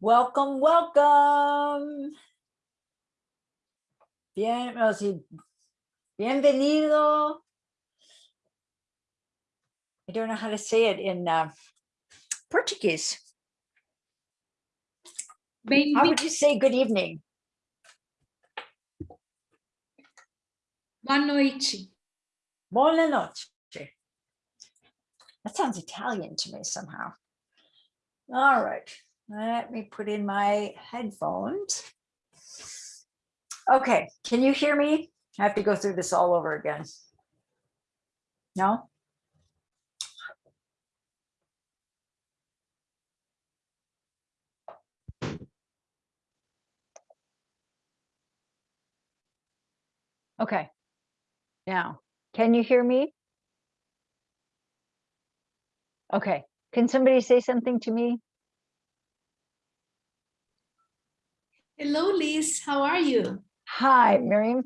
Welcome, welcome. Bien, o sí, bienvenido. I don't know how to say it in uh, Portuguese. How Bem-vindo. would you say good evening? Boa noite. Buona noche. That sounds Italian to me somehow. All right, let me put in my headphones. Okay, can you hear me? I have to go through this all over again. No? Okay. Now, can you hear me? Okay, can somebody say something to me? Hello, Liz. How are you? Hi, Miriam.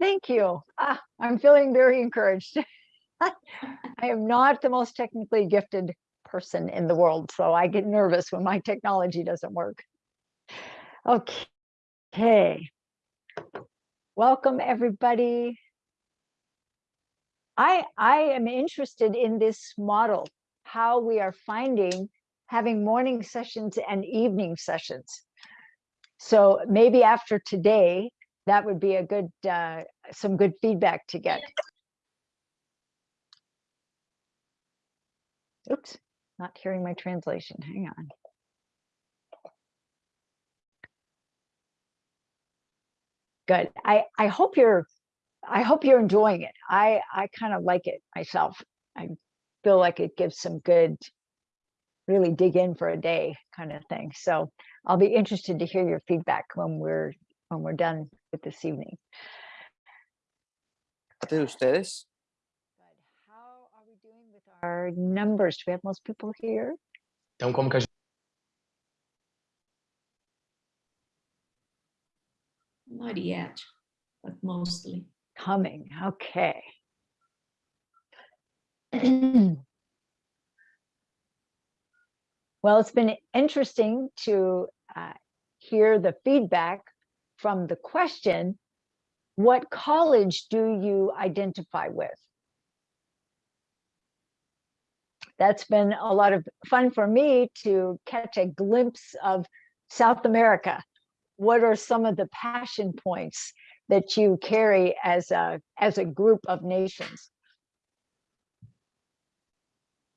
Thank you. Ah, I'm feeling very encouraged. I am not the most technically gifted person in the world, so I get nervous when my technology doesn't work. Okay. Welcome, everybody. I, I am interested in this model, how we are finding having morning sessions and evening sessions. So maybe after today, that would be a good, uh, some good feedback to get. Oops, not hearing my translation. Hang on. Good. I, I hope you're, I hope you're enjoying it. I, I kind of like it myself. I feel like it gives some good, really dig in for a day kind of thing. So I'll be interested to hear your feedback when we're, when we're done with this evening. de ustedes. How are we doing with our numbers? Do we have most people here? Então, como que a gente Not yet, but mostly. Coming, okay. Well, it's been interesting to uh, hear the feedback from the question, what college do you identify with? That's been a lot of fun for me to catch a glimpse of South America. What are some of the passion points that you carry as a, as a group of nations?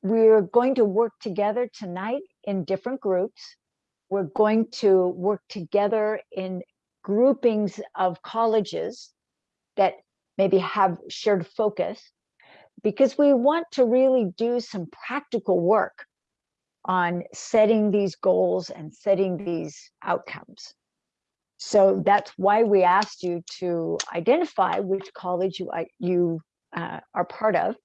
We're going to work together tonight in different groups. We're going to work together in groupings of colleges that maybe have shared focus because we want to really do some practical work on setting these goals and setting these outcomes. So that's why we asked you to identify which college you, you uh, are part of.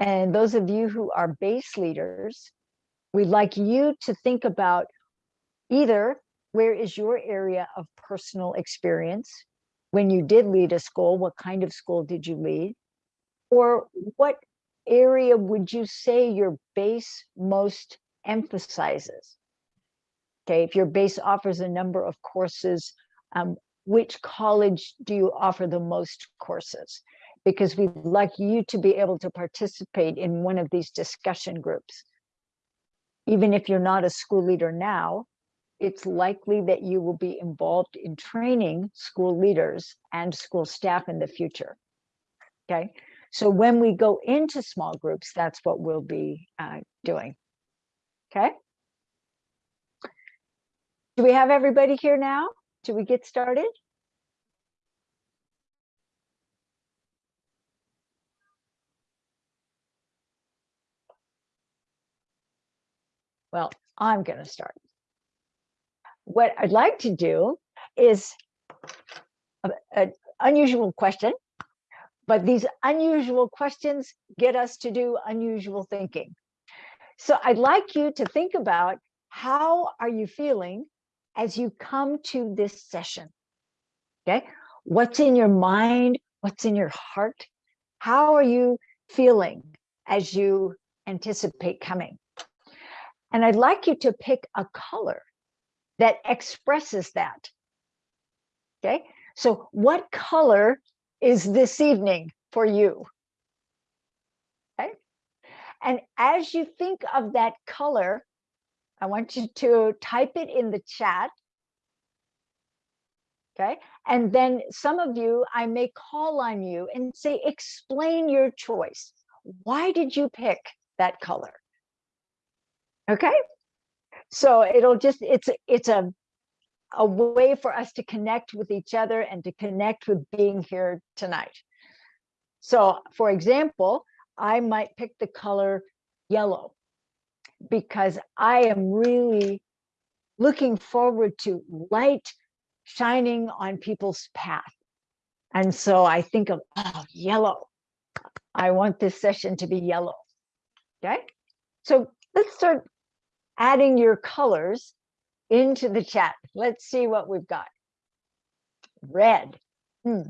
And those of you who are base leaders, we'd like you to think about either where is your area of personal experience? When you did lead a school, what kind of school did you lead? Or what area would you say your base most emphasizes? Okay, if your base offers a number of courses, um, which college do you offer the most courses? Because we'd like you to be able to participate in one of these discussion groups. Even if you're not a school leader now, it's likely that you will be involved in training school leaders and school staff in the future. Okay, so when we go into small groups, that's what we'll be uh, doing. Okay. Do we have everybody here now? Do we get started? Well, I'm going to start. What I'd like to do is an unusual question, but these unusual questions get us to do unusual thinking. So I'd like you to think about how are you feeling as you come to this session? Okay, what's in your mind? What's in your heart? How are you feeling as you anticipate coming? And I'd like you to pick a color that expresses that. Okay, so what color is this evening for you? Okay, and as you think of that color, I want you to type it in the chat. Okay, and then some of you, I may call on you and say, explain your choice. Why did you pick that color? Okay, so it'll just, it's, it's a, a way for us to connect with each other and to connect with being here tonight. So for example, I might pick the color yellow because I am really looking forward to light shining on people's path. And so I think of, oh, yellow. I want this session to be yellow. Okay, so let's start adding your colors into the chat. Let's see what we've got. Red. Hmm.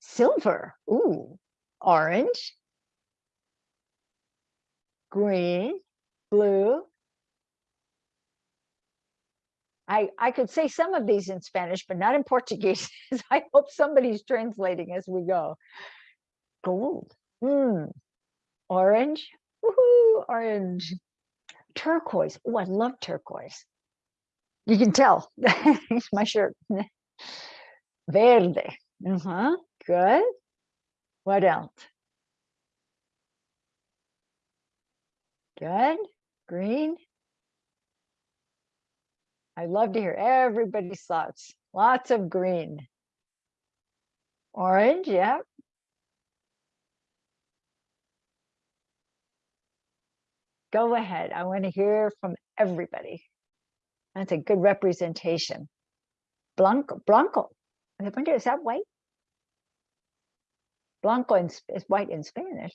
Silver. Ooh. Orange. Green. Blue. I, I could say some of these in Spanish, but not in Portuguese. I hope somebody's translating as we go. Gold. Hmm. Orange. Woohoo, orange. Turquoise. Oh, I love turquoise. You can tell. it's my shirt. Verde. Uh-huh. Good. What else? Good. Green. I love to hear everybody's thoughts. Lots of green. Orange, yeah. Go ahead. I want to hear from everybody. That's a good representation. Blanco, Blanco. I wonder, Is that white? Blanco is white in Spanish.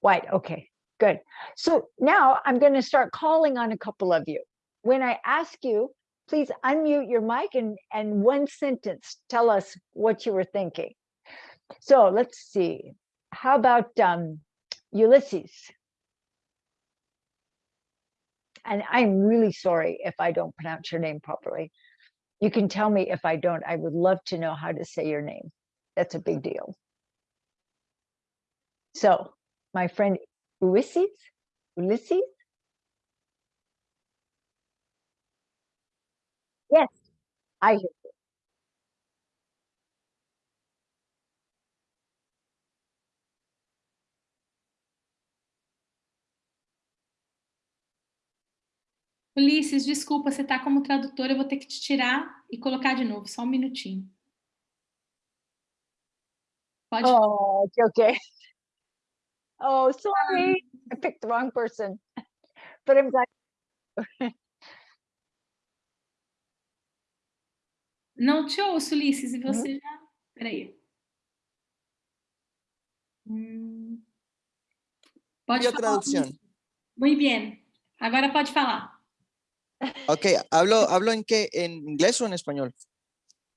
White, okay, good. So now I'm going to start calling on a couple of you. When I ask you, please unmute your mic and, and one sentence, tell us what you were thinking. So let's see. How about um, Ulysses? And I'm really sorry if I don't pronounce your name properly. You can tell me if I don't. I would love to know how to say your name. That's a big deal. So, my friend Ulysses, Ulysses? Yes, I hear Ulisses, desculpa, você está como tradutor, eu vou ter que te tirar e colocar de novo, só um minutinho. Pode. Oh, okay, okay. Oh, sorry, I picked the wrong person, but I'm glad. Não te ouço, Ulisses, e você uhum. já... Peraí. Hum... Pode falar. tradução? Muito bem. Agora pode falar. Ok, ¿hablo, ¿hablo en qué? ¿En inglés o en español?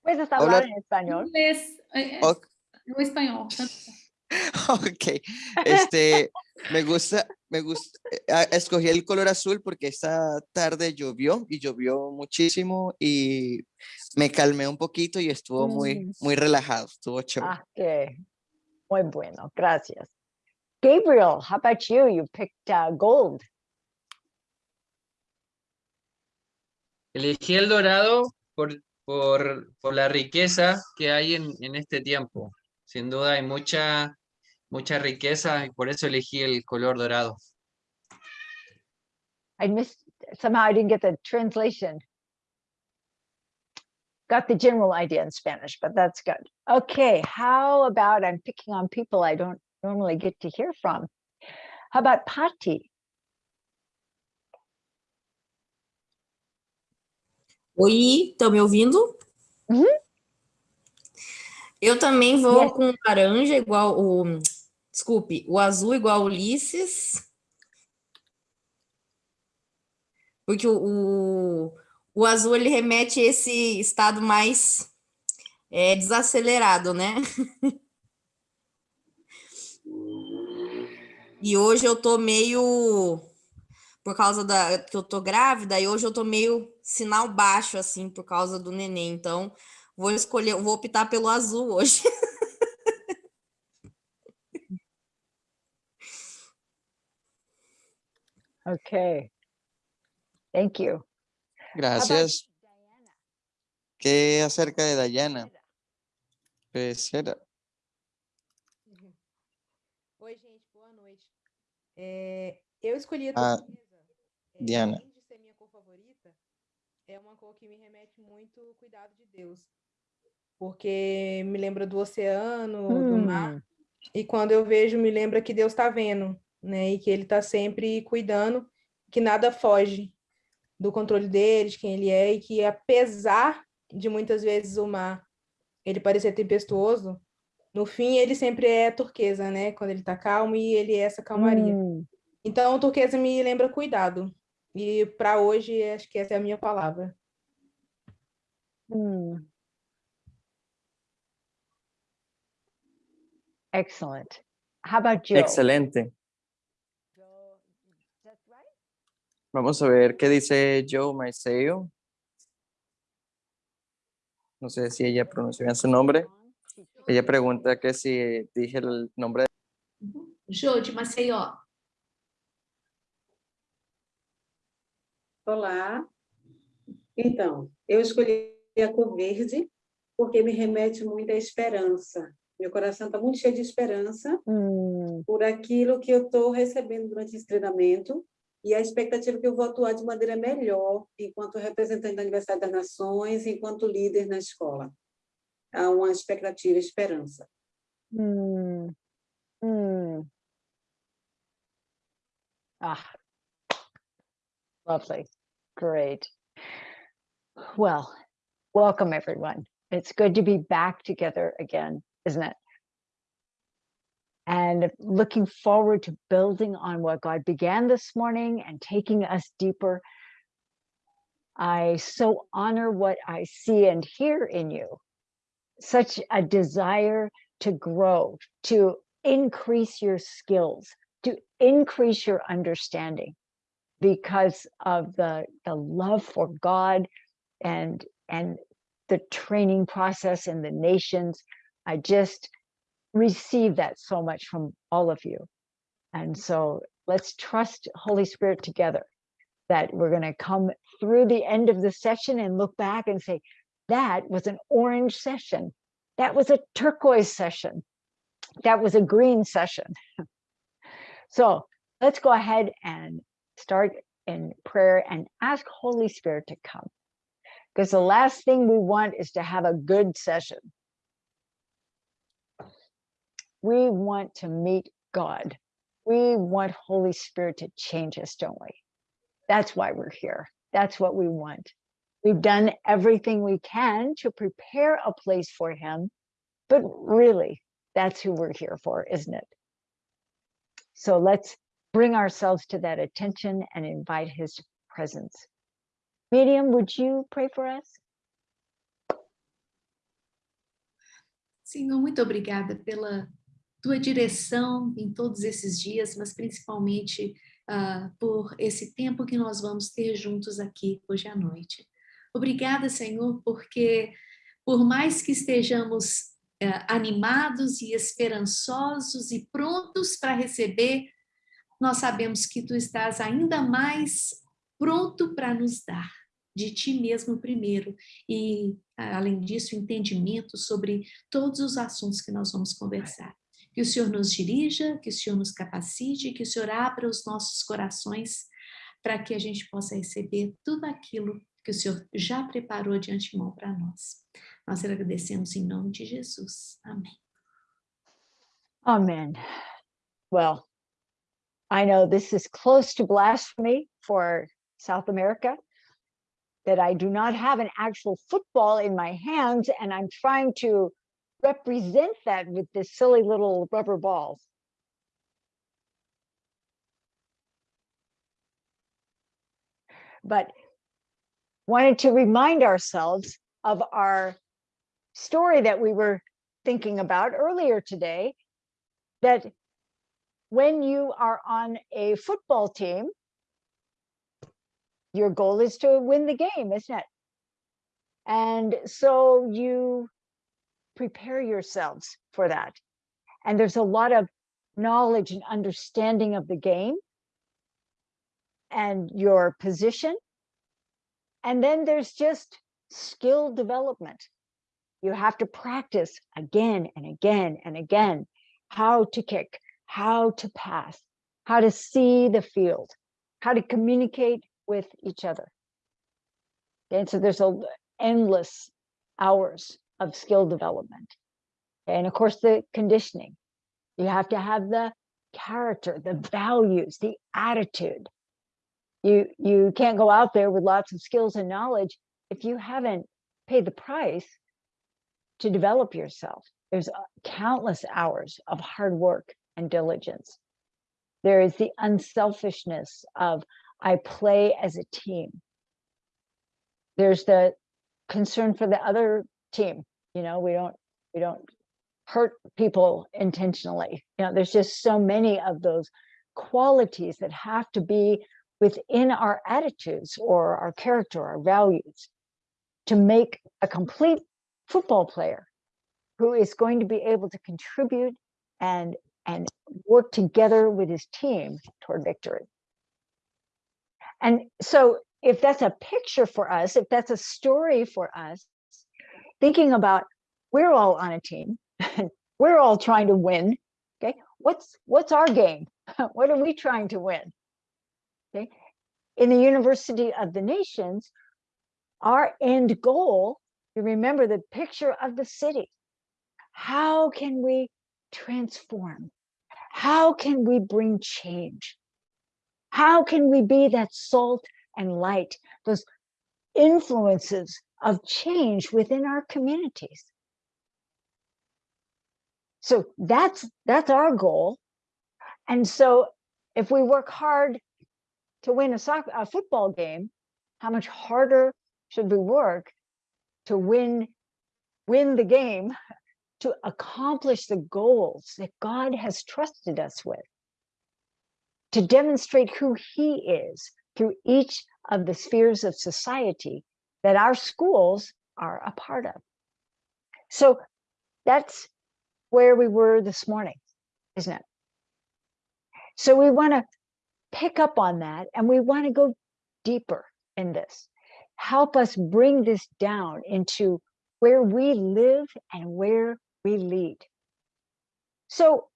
Puedes hablar en español. Inglés, eh, okay. o español. Ok, este, me gusta, me gusta, eh, escogí el color azul porque esta tarde llovió y llovió muchísimo y me calmé un poquito y estuvo muy, mm. muy relajado, estuvo chévere. Ah, qué muy bueno, gracias. Gabriel, how about you? You picked uh, gold. Elegí el dorado por, la riqueza que hay en, en, este tiempo. Sin duda hay mucha, mucha riqueza y por eso elegí el color dorado. I missed, somehow I didn't get the translation. Got the general idea in Spanish, but that's good. Okay, how about I'm picking on people I don't normally get to hear from. How about Patti? Oi, estão me ouvindo? Uhum. Eu também vou yes. com laranja igual o... Desculpe, o azul igual Ulisses. Porque o, o, o azul, ele remete a esse estado mais é, desacelerado, né? E hoje eu tô meio por causa da que eu tô grávida e hoje eu tô meio sinal baixo assim por causa do neném. Então, vou escolher, vou optar pelo azul hoje. Okay. Thank you. Gracias. Diana? ¿Qué acerca de Dayana? Pecera. Oi, gente, boa noite. É, eu escolhi a Ah, Diana. além de ser minha cor favorita, é uma cor que me remete muito ao cuidado de Deus. Porque me lembra do oceano, do mar, e quando eu vejo, me lembra que Deus está vendo, né? E que Ele está sempre cuidando, que nada foge do controle dele, de quem Ele é, e que apesar de muitas vezes o mar ele parecer tempestuoso, no fim ele sempre é turquesa, né? Quando ele está calmo e ele é essa calmaria. hmm, Então, turquesa me lembra cuidado. E para hoje, acho que essa é a minha palavra. hmm. Excellent. How about Joe? Excelente. Joe? Vamos a ver qué dice Joe Maiseo. No sé si ella pronunció bien su nombre. Ella pregunta que si dije el nombre. Jô, de Maceió. Olá. Então, eu escolhi a cor verde porque me remete muito à esperança. Meu coração está muito cheio de esperança Hmm, por aquilo que eu estou recebendo durante esse treinamento e a expectativa que eu vou atuar de maneira melhor enquanto representante da Universidade das Nações, enquanto líder na escola. Há uma expectativa e esperança. hmm, hmm. Ah, lovely. Great. Well, welcome everyone. It's good to be back together again, isn't it? And looking forward to building on what God began this morning and taking us deeper. I so honor what I see and hear in you. Such a desire to grow, to increase your skills, to increase your understanding because of the, the love for God and, and the training process in the nations. I just receive that so much from all of you. And so let's trust Holy Spirit together that we're going to come through the end of the session and look back and say, that was an orange session. That was a turquoise session. That was a green session. so let's go ahead and start in prayer and ask Holy Spirit to come. Because the last thing we want is to have a good session. We want to meet God. We want Holy Spirit to change us, don't we? That's why we're here. That's what we want. We've done everything we can to prepare a place for him, but really, that's who we're here for, isn't it? So let's bring ourselves to that attention and invite his presence. Medium, would you pray for us? Senhor, muito obrigada pela tua direção em todos esses dias, mas principalmente ah, por esse tempo que nós vamos ter juntos aqui hoje à noite. Obrigada, Senhor, porque por mais que estejamos eh, animados e esperançosos e prontos para receber, nós sabemos que tu estás ainda mais pronto para nos dar de ti mesmo primeiro e além disso entendimento sobre todos os assuntos que nós vamos conversar. Que o Senhor nos dirija, que o Senhor nos capacite, que o Senhor abra os nossos corações para que a gente possa receber tudo aquilo que o Senhor já preparou de antemão para nós. Nós agradecemos em nome de Jesus. Amém. Amen. Well, I know this is close to blasphemy for South America, that I do not have an actual football in my hands and I'm trying to represent that with this silly little rubber balls. But wanted to remind ourselves of our story that we were thinking about earlier today, that when you are on a football team, your goal is to win the game, isn't it? And so you prepare yourselves for that. And there's a lot of knowledge and understanding of the game and your position. And then there's just skill development. You have to practice again and again and again how to kick, how to pass, how to see the field, how to communicate with each other. And so there's a endless hours of skill development. And of course, the conditioning. You have to have the character, the values, the attitude. You you can't go out there with lots of skills and knowledge if you haven't paid the price to develop yourself. There's uh, countless hours of hard work and diligence. There is the unselfishness of I play as a team. There's the concern for the other team. You know, we don't we don't hurt people intentionally. You know, there's just so many of those qualities that have to be within our attitudes or our character, our values, to make a complete football player who is going to be able to contribute and and work together with his team toward victory. And so if that's a picture for us, if that's a story for us, thinking about we're all on a team, we're all trying to win. Okay, what's what's our game? what are we trying to win? Okay, in the University of the Nations, our end goal, you remember the picture of the city. How can we transform? How can we bring change? How can we be that salt and light, those influences of change within our communities? So that's that's our goal. And so if we work hard to win a soccer a football game, how much harder should we work to win win the game to accomplish the goals that God has trusted us with? To demonstrate who he is through each of the spheres of society that our schools are a part of. So that's where we were this morning, isn't it? So we want to pick up on that and we want to go deeper in this. Help us bring this down into where we live and where we lead. So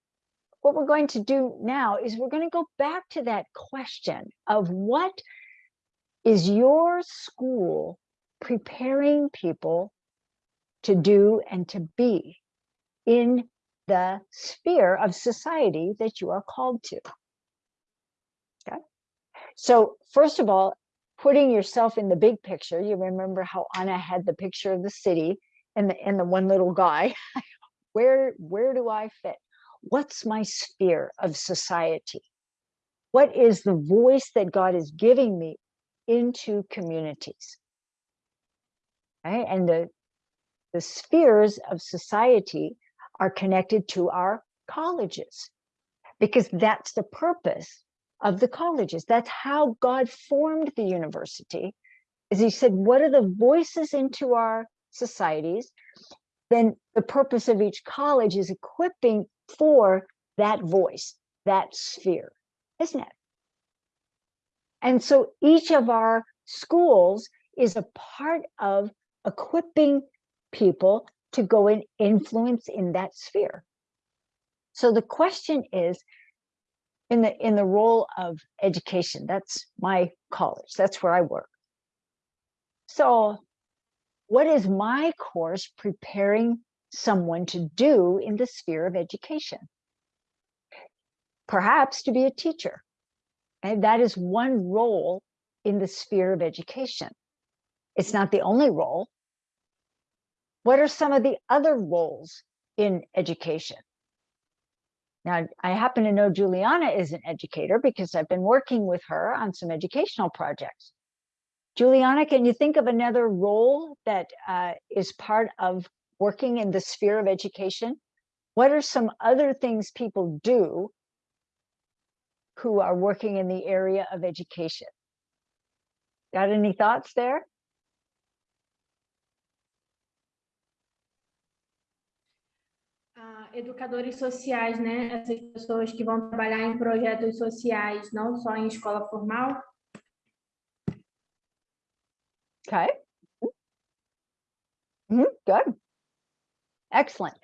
what we're going to do now is we're going to go back to that question of what is your school preparing people to do and to be in the sphere of society that you are called to. Okay. So first of all, putting yourself in the big picture, you remember how Anna had the picture of the city and the and the one little guy. where where do I fit? What's my sphere of society? What is the voice that God is giving me into communities? Right? And the the spheres of society are connected to our colleges because that's the purpose of the colleges. That's how God formed the university. Is he said, what are the voices into our societies? Then the purpose of each college is equipping for that voice, that sphere, isn't it? And so each of our schools is a part of equipping people to go and influence in that sphere. So the question is, in the in the role of education, that's my college, that's where I work. So what is my course preparing someone to do in the sphere of education? Perhaps to be a teacher. And that is one role in the sphere of education. It's not the only role, what are some of the other roles in education? Now, I happen to know Juliana is an educator because I've been working with her on some educational projects. Juliana, can you think of another role that uh, is part of working in the sphere of education? What are some other things people do who are working in the area of education. Got any thoughts there? Ah, educadores sociais, né? Essas pessoas que vão trabalhar em projetos sociais, não só em escola formal. Okay. Mhm, good. Excellent.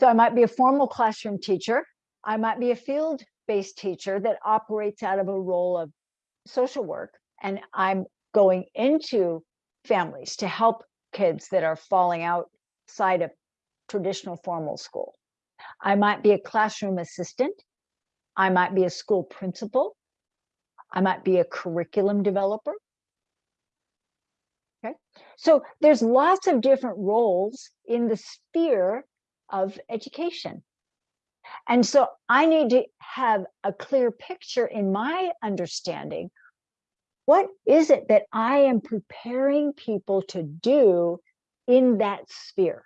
So I might be a formal classroom teacher. I might be a field-based teacher that operates out of a role of social work. And I'm going into families to help kids that are falling outside of traditional formal school. I might be a classroom assistant. I might be a school principal. I might be a curriculum developer. Okay, so there's lots of different roles in the sphere of education. And so I need to have a clear picture in my understanding. What is it that I am preparing people to do in that sphere?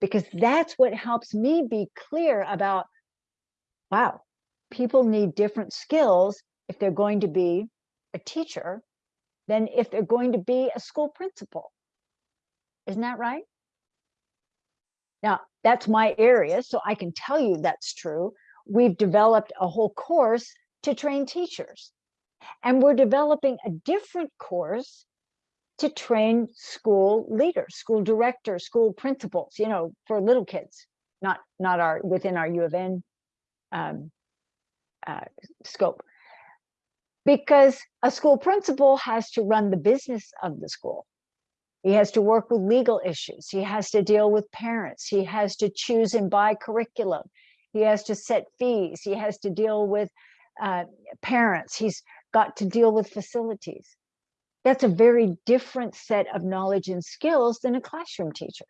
Because that's what helps me be clear about, wow, people need different skills if they're going to be a teacher than if they're going to be a school principal. Isn't that right? Now, that's my area, so I can tell you that's true. We've developed a whole course to train teachers. And we're developing a different course to train school leaders, school directors, school principals, you know, for little kids, not not our within our U of N um, uh, scope. Because a school principal has to run the business of the school. He has to work with legal issues. He has to deal with parents. He has to choose and buy curriculum. He has to set fees. He has to deal with uh, parents. He's got to deal with facilities. That's a very different set of knowledge and skills than a classroom teacher.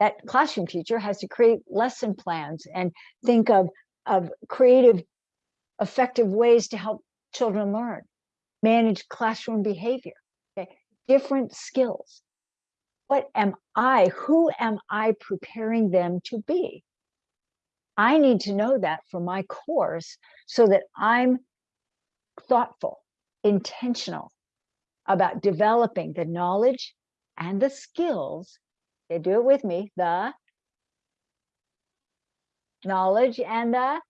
That classroom teacher has to create lesson plans and think of, of creative, effective ways to help children learn, manage classroom behavior, okay? different skills. What am I, who am I preparing them to be? I need to know that for my course so that I'm thoughtful, intentional about developing the knowledge and the skills. They do it with me, the knowledge and the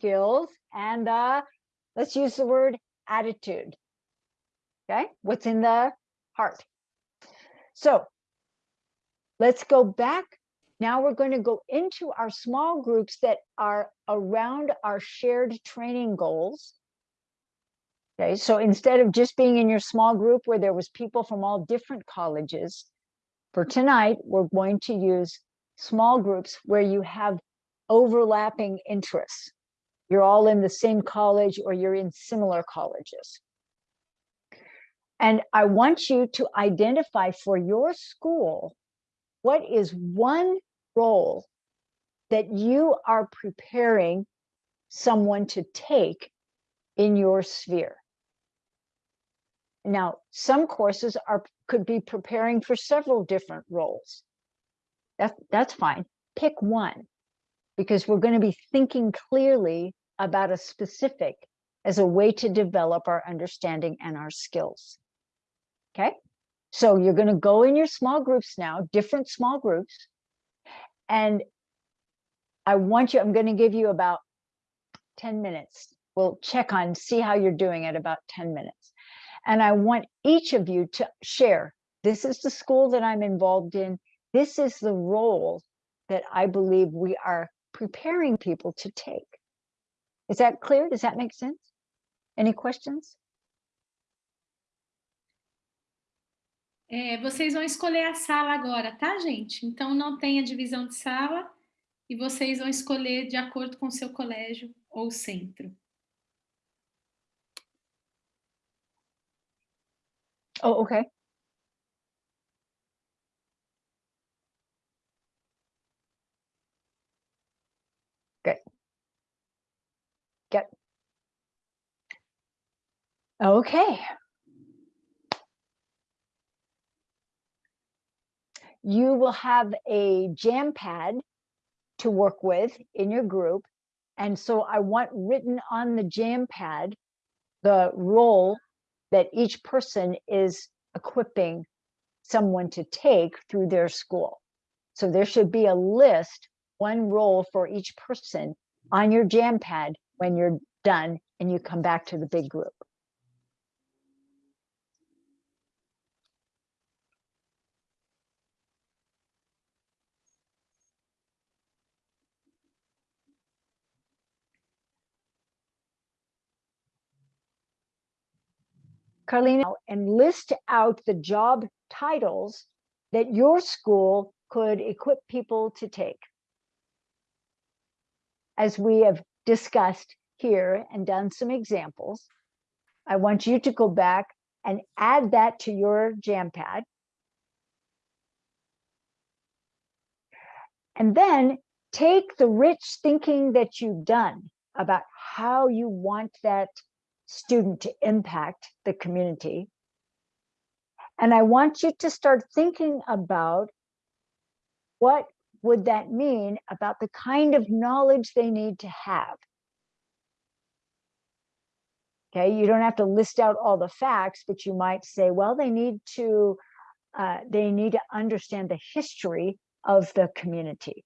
skills and the, let's use the word attitude. Okay, what's in the heart. So let's go back. Now we're going to go into our small groups that are around our shared training goals. Okay, so instead of just being in your small group where there was people from all different colleges, for tonight, we're going to use small groups where you have overlapping interests. You're all in the same college or you're in similar colleges. And I want you to identify for your school, what is one role that you are preparing someone to take in your sphere. Now, some courses are could be preparing for several different roles. That, that's fine. Pick one, because we're going to be thinking clearly about a specific as a way to develop our understanding and our skills. Okay, so you're going to go in your small groups now, different small groups, and I want you, I'm going to give you about 10 minutes. We'll check on, see how you're doing at about 10 minutes. And I want each of you to share, this is the school that I'm involved in. This is the role that I believe we are preparing people to take. Is that clear? Does that make sense? Any questions? É, vocês vão escolher a sala agora, tá, gente? Então não tem a divisão de sala e vocês vão escolher de acordo com o seu colégio ou centro. Oh, okay. Okay. You will have a jam pad to work with in your group. And so I want written on the jam pad the role that each person is equipping someone to take through their school. So there should be a list, one role for each person on your jam pad when you're done and you come back to the big group. Carlina, and list out the job titles that your school could equip people to take. As we have discussed here and done some examples, I want you to go back and add that to your jam pad. And then take the rich thinking that you've done about how you want that student to impact the community. And I want you to start thinking about what would that mean about the kind of knowledge they need to have. Okay, you don't have to list out all the facts, but you might say, well, they need to uh, they need to understand the history of the community.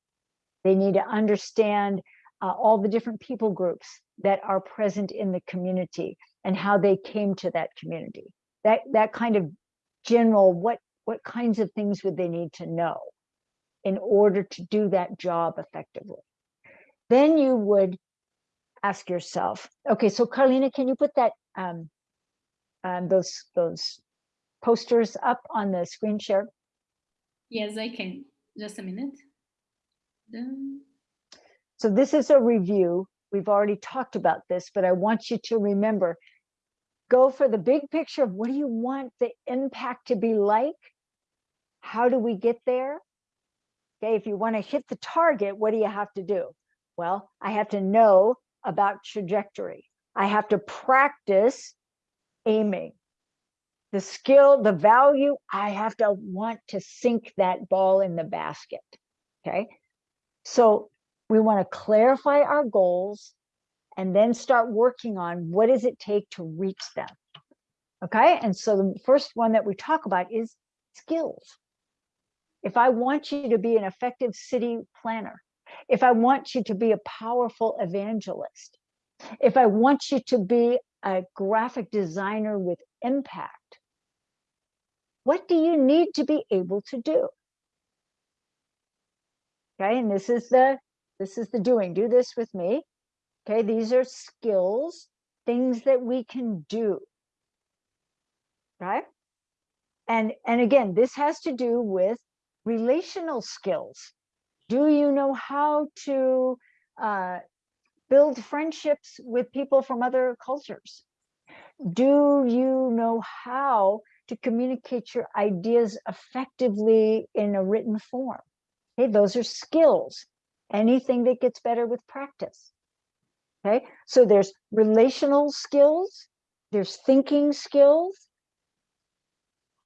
They need to understand uh, all the different people groups that are present in the community and how they came to that community. That that kind of general what what kinds of things would they need to know in order to do that job effectively. Then you would ask yourself, okay, so Carlina, can you put that um, um, those those posters up on the screen share? Yes, I can. Just a minute. Done. So this is a review. We've already talked about this, but I want you to remember, go for the big picture of what do you want the impact to be like? How do we get there? Okay, if you want to hit the target, what do you have to do? Well, I have to know about trajectory. I have to practice aiming. The skill, the value, I have to want to sink that ball in the basket. Okay. So we want to clarify our goals and then start working on what does it take to reach them. Okay. And so the first one that we talk about is skills. If I want you to be an effective city planner, if I want you to be a powerful evangelist, if I want you to be a graphic designer with impact, what do you need to be able to do? Okay, and this is the this is the doing. Do this with me. Okay, these are skills, things that we can do. Right? And and again, this has to do with relational skills. Do you know how to uh, build friendships with people from other cultures? Do you know how to communicate your ideas effectively in a written form? Okay, those are skills. Anything that gets better with practice. Okay, so there's relational skills, there's thinking skills.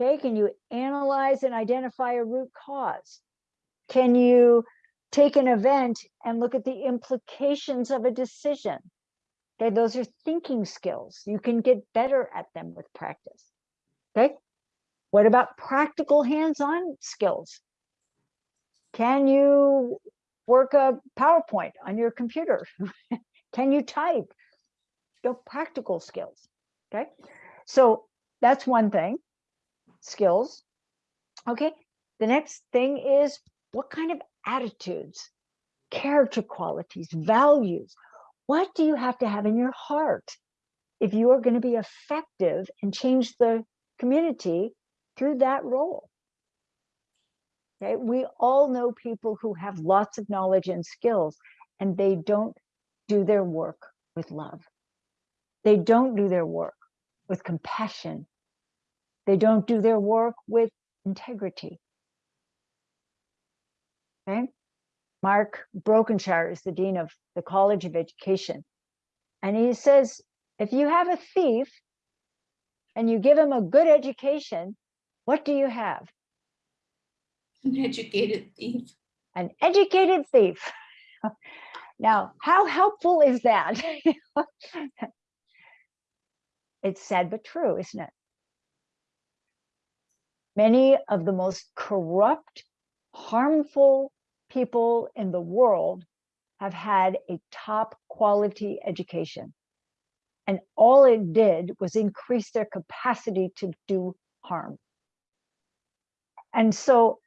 Okay, can you analyze and identify a root cause? Can you take an event and look at the implications of a decision? Okay, those are thinking skills. You can get better at them with practice. Okay, what about practical hands-on skills? Can you work a PowerPoint on your computer? Can you type? Your practical skills. Okay, so that's one thing, skills. Okay, the next thing is what kind of attitudes, character qualities, values, what do you have to have in your heart if you are going to be effective and change the community through that role? Okay, we all know people who have lots of knowledge and skills and they don't do their work with love. They don't do their work with compassion. They don't do their work with integrity. Okay. Mark Brokenshire is the Dean of the College of Education. And he says, if you have a thief and you give him a good education, what do you have? An educated thief. An educated thief. Now, how helpful is that? it's sad but true, isn't it? Many of the most corrupt, harmful people in the world have had a top quality education. And all it did was increase their capacity to do harm. And so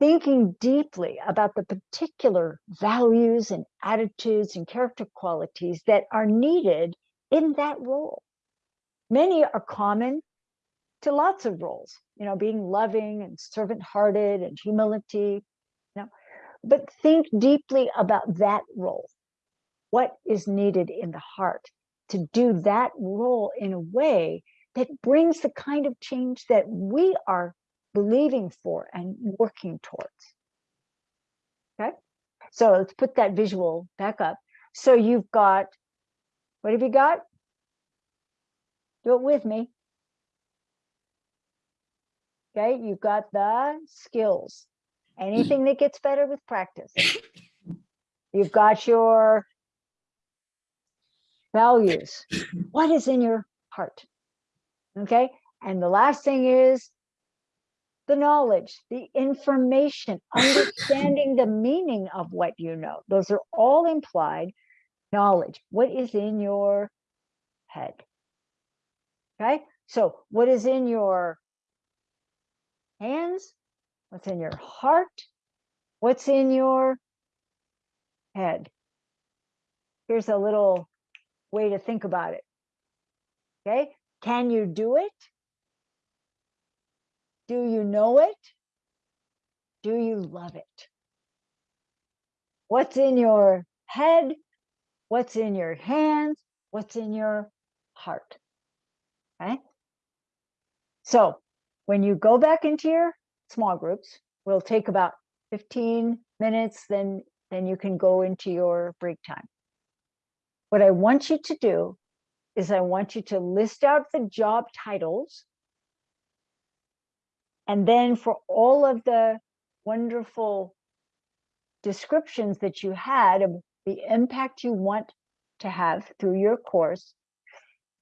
thinking deeply about the particular values and attitudes and character qualities that are needed in that role. Many are common to lots of roles, you know, being loving and servant-hearted and humility, you know, but think deeply about that role. What is needed in the heart to do that role in a way that brings the kind of change that we are believing for and working towards. Okay, so let's put that visual back up. So you've got, what have you got? Do it with me. Okay, you've got the skills. Anything that gets better with practice. You've got your values. What is in your heart? Okay, and the last thing is the knowledge, the information, understanding the meaning of what you know. Those are all implied knowledge. What is in your head? Okay, so what is in your hands? What's in your heart? What's in your head? Here's a little way to think about it. Okay, can you do it? Do you know it? Do you love it? What's in your head? What's in your hands? What's in your heart? Okay. So when you go back into your small groups, we'll take about 15 minutes, then, then you can go into your break time. What I want you to do is I want you to list out the job titles and then for all of the wonderful descriptions that you had of the impact you want to have through your course,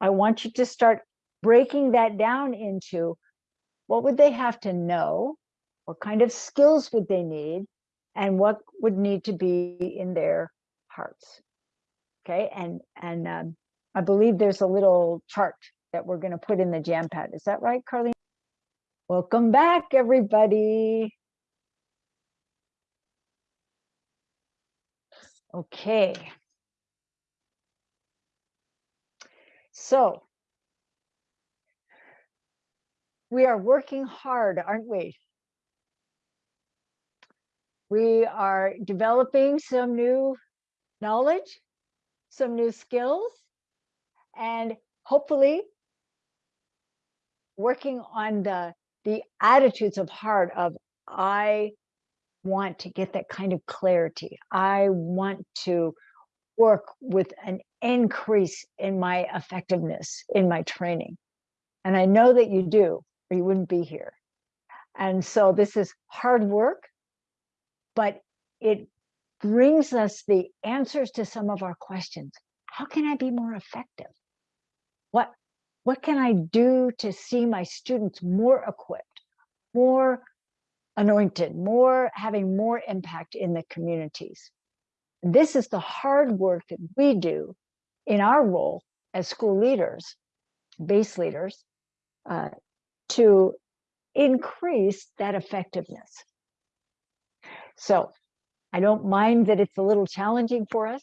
I want you to start breaking that down into what would they have to know? What kind of skills would they need? And what would need to be in their hearts? Okay, and and um, I believe there's a little chart that we're going to put in the jam pad. Is that right, Carly? Welcome back, everybody. Okay. So we are working hard, aren't we? We are developing some new knowledge, some new skills, and hopefully working on the the attitudes of heart of I want to get that kind of clarity. I want to work with an increase in my effectiveness in my training. And I know that you do, or you wouldn't be here. And so this is hard work, but it brings us the answers to some of our questions. How can I be more effective? What what can I do to see my students more equipped, more anointed, more having more impact in the communities? This is the hard work that we do in our role as school leaders, base leaders, uh, to increase that effectiveness. So I don't mind that it's a little challenging for us,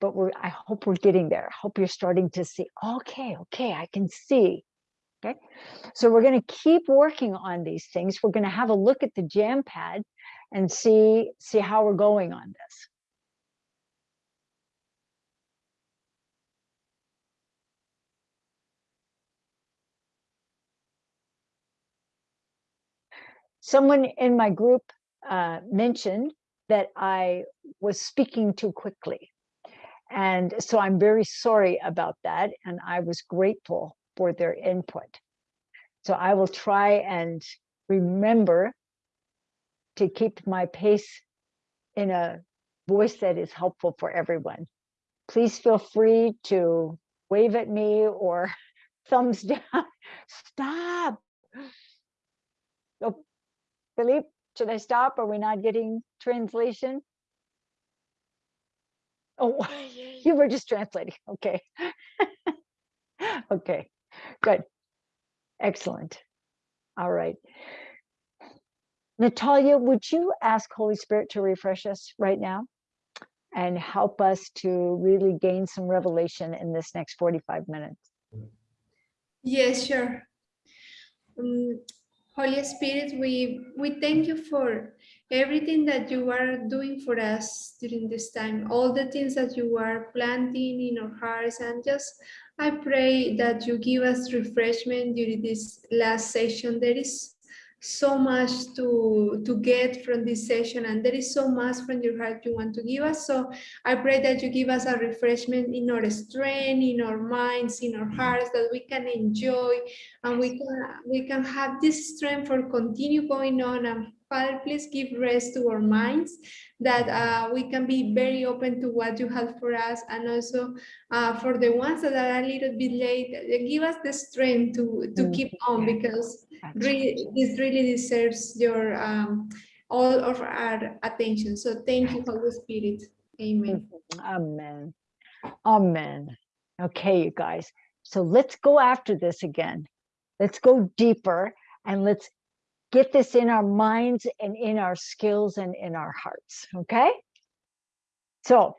but we're I hope we're getting there. I hope you're starting to see, okay, okay, I can see. Okay, so we're going to keep working on these things. We're going to have a look at the jam pad and see see how we're going on this. Someone in my group uh, mentioned that I was speaking too quickly. And so I'm very sorry about that. And I was grateful for their input. So I will try and remember to keep my pace in a voice that is helpful for everyone. Please feel free to wave at me or thumbs down. Stop. Oh, Philippe, should I stop? Are we not getting translation? Oh, you were just translating. Okay. okay, good. Excellent. All right. Natalia, would you ask Holy Spirit to refresh us right now and help us to really gain some revelation in this next 45 minutes? Yes, sure. Um, Holy Spirit, we, we thank you for everything that you are doing for us during this time, all the things that you are planting in our hearts, and just I pray that you give us refreshment during this last session. There is so much to to get from this session and there is so much from your heart you want to give us. So i pray that you give us a refreshment in our strength in our minds in our hearts that we can enjoy and we can we can have this strength for continue going on. And Father, please give rest to our minds that uh, we can be very open to what you have for us and also uh, for the ones that are a little bit late, give us the strength to, to Mm, keep on because really, this really deserves your um, all of our attention. So thank you, Holy Spirit. Amen. Amen. Amen. Okay, you guys. So let's go after this again. Let's go deeper and let's get this in our minds and in our skills and in our hearts. Okay. So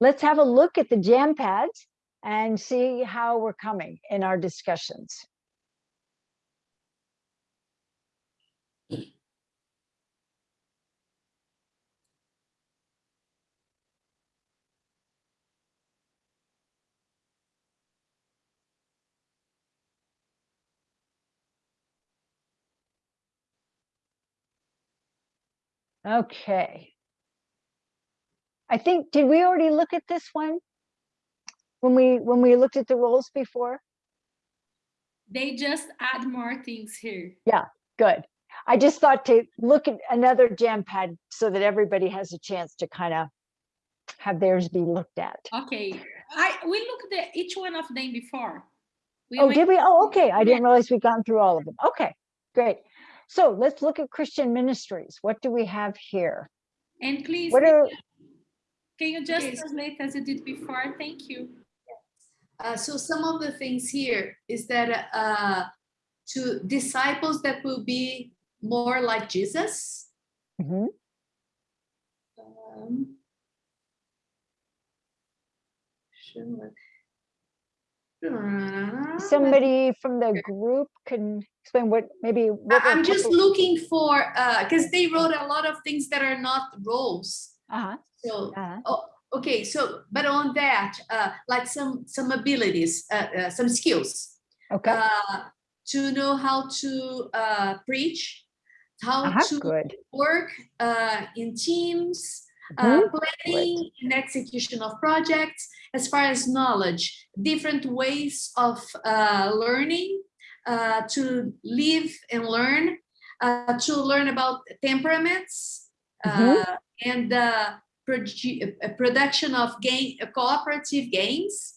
let's have a look at the jam pads and see how we're coming in our discussions. Okay. I think, did we already look at this one? When we, when we looked at the roles before? They just add more things here. Yeah, good. I just thought to look at another jam pad so that everybody has a chance to kind of have theirs be looked at. Okay, I we looked at each one of them before. We Oh, did we? Oh, okay. I didn't realize we'd gone through all of them. Okay, great. So let's look at Christian ministries. What do we have here? And please, What are, can you just Yes. translate as you did before? Thank you. Uh, so some of the things here is that uh, to disciples that will be more like Jesus. Mhm. Um, sure. Somebody from the group can explain what, maybe. what I'm just looking for, because they wrote a lot of things that are not roles. Uh-huh, So, uh-huh. oh, okay, so, but on that, uh, like some, some abilities, uh, uh, some skills. Okay, uh, to know how to uh, preach, how uh-huh, to good. work uh, in teams, uh, planning and execution of projects, as far as knowledge, different ways of uh, learning, uh, to live and learn, uh, to learn about temperaments, Mhm. uh, and produ- uh, production of game, cooperative games,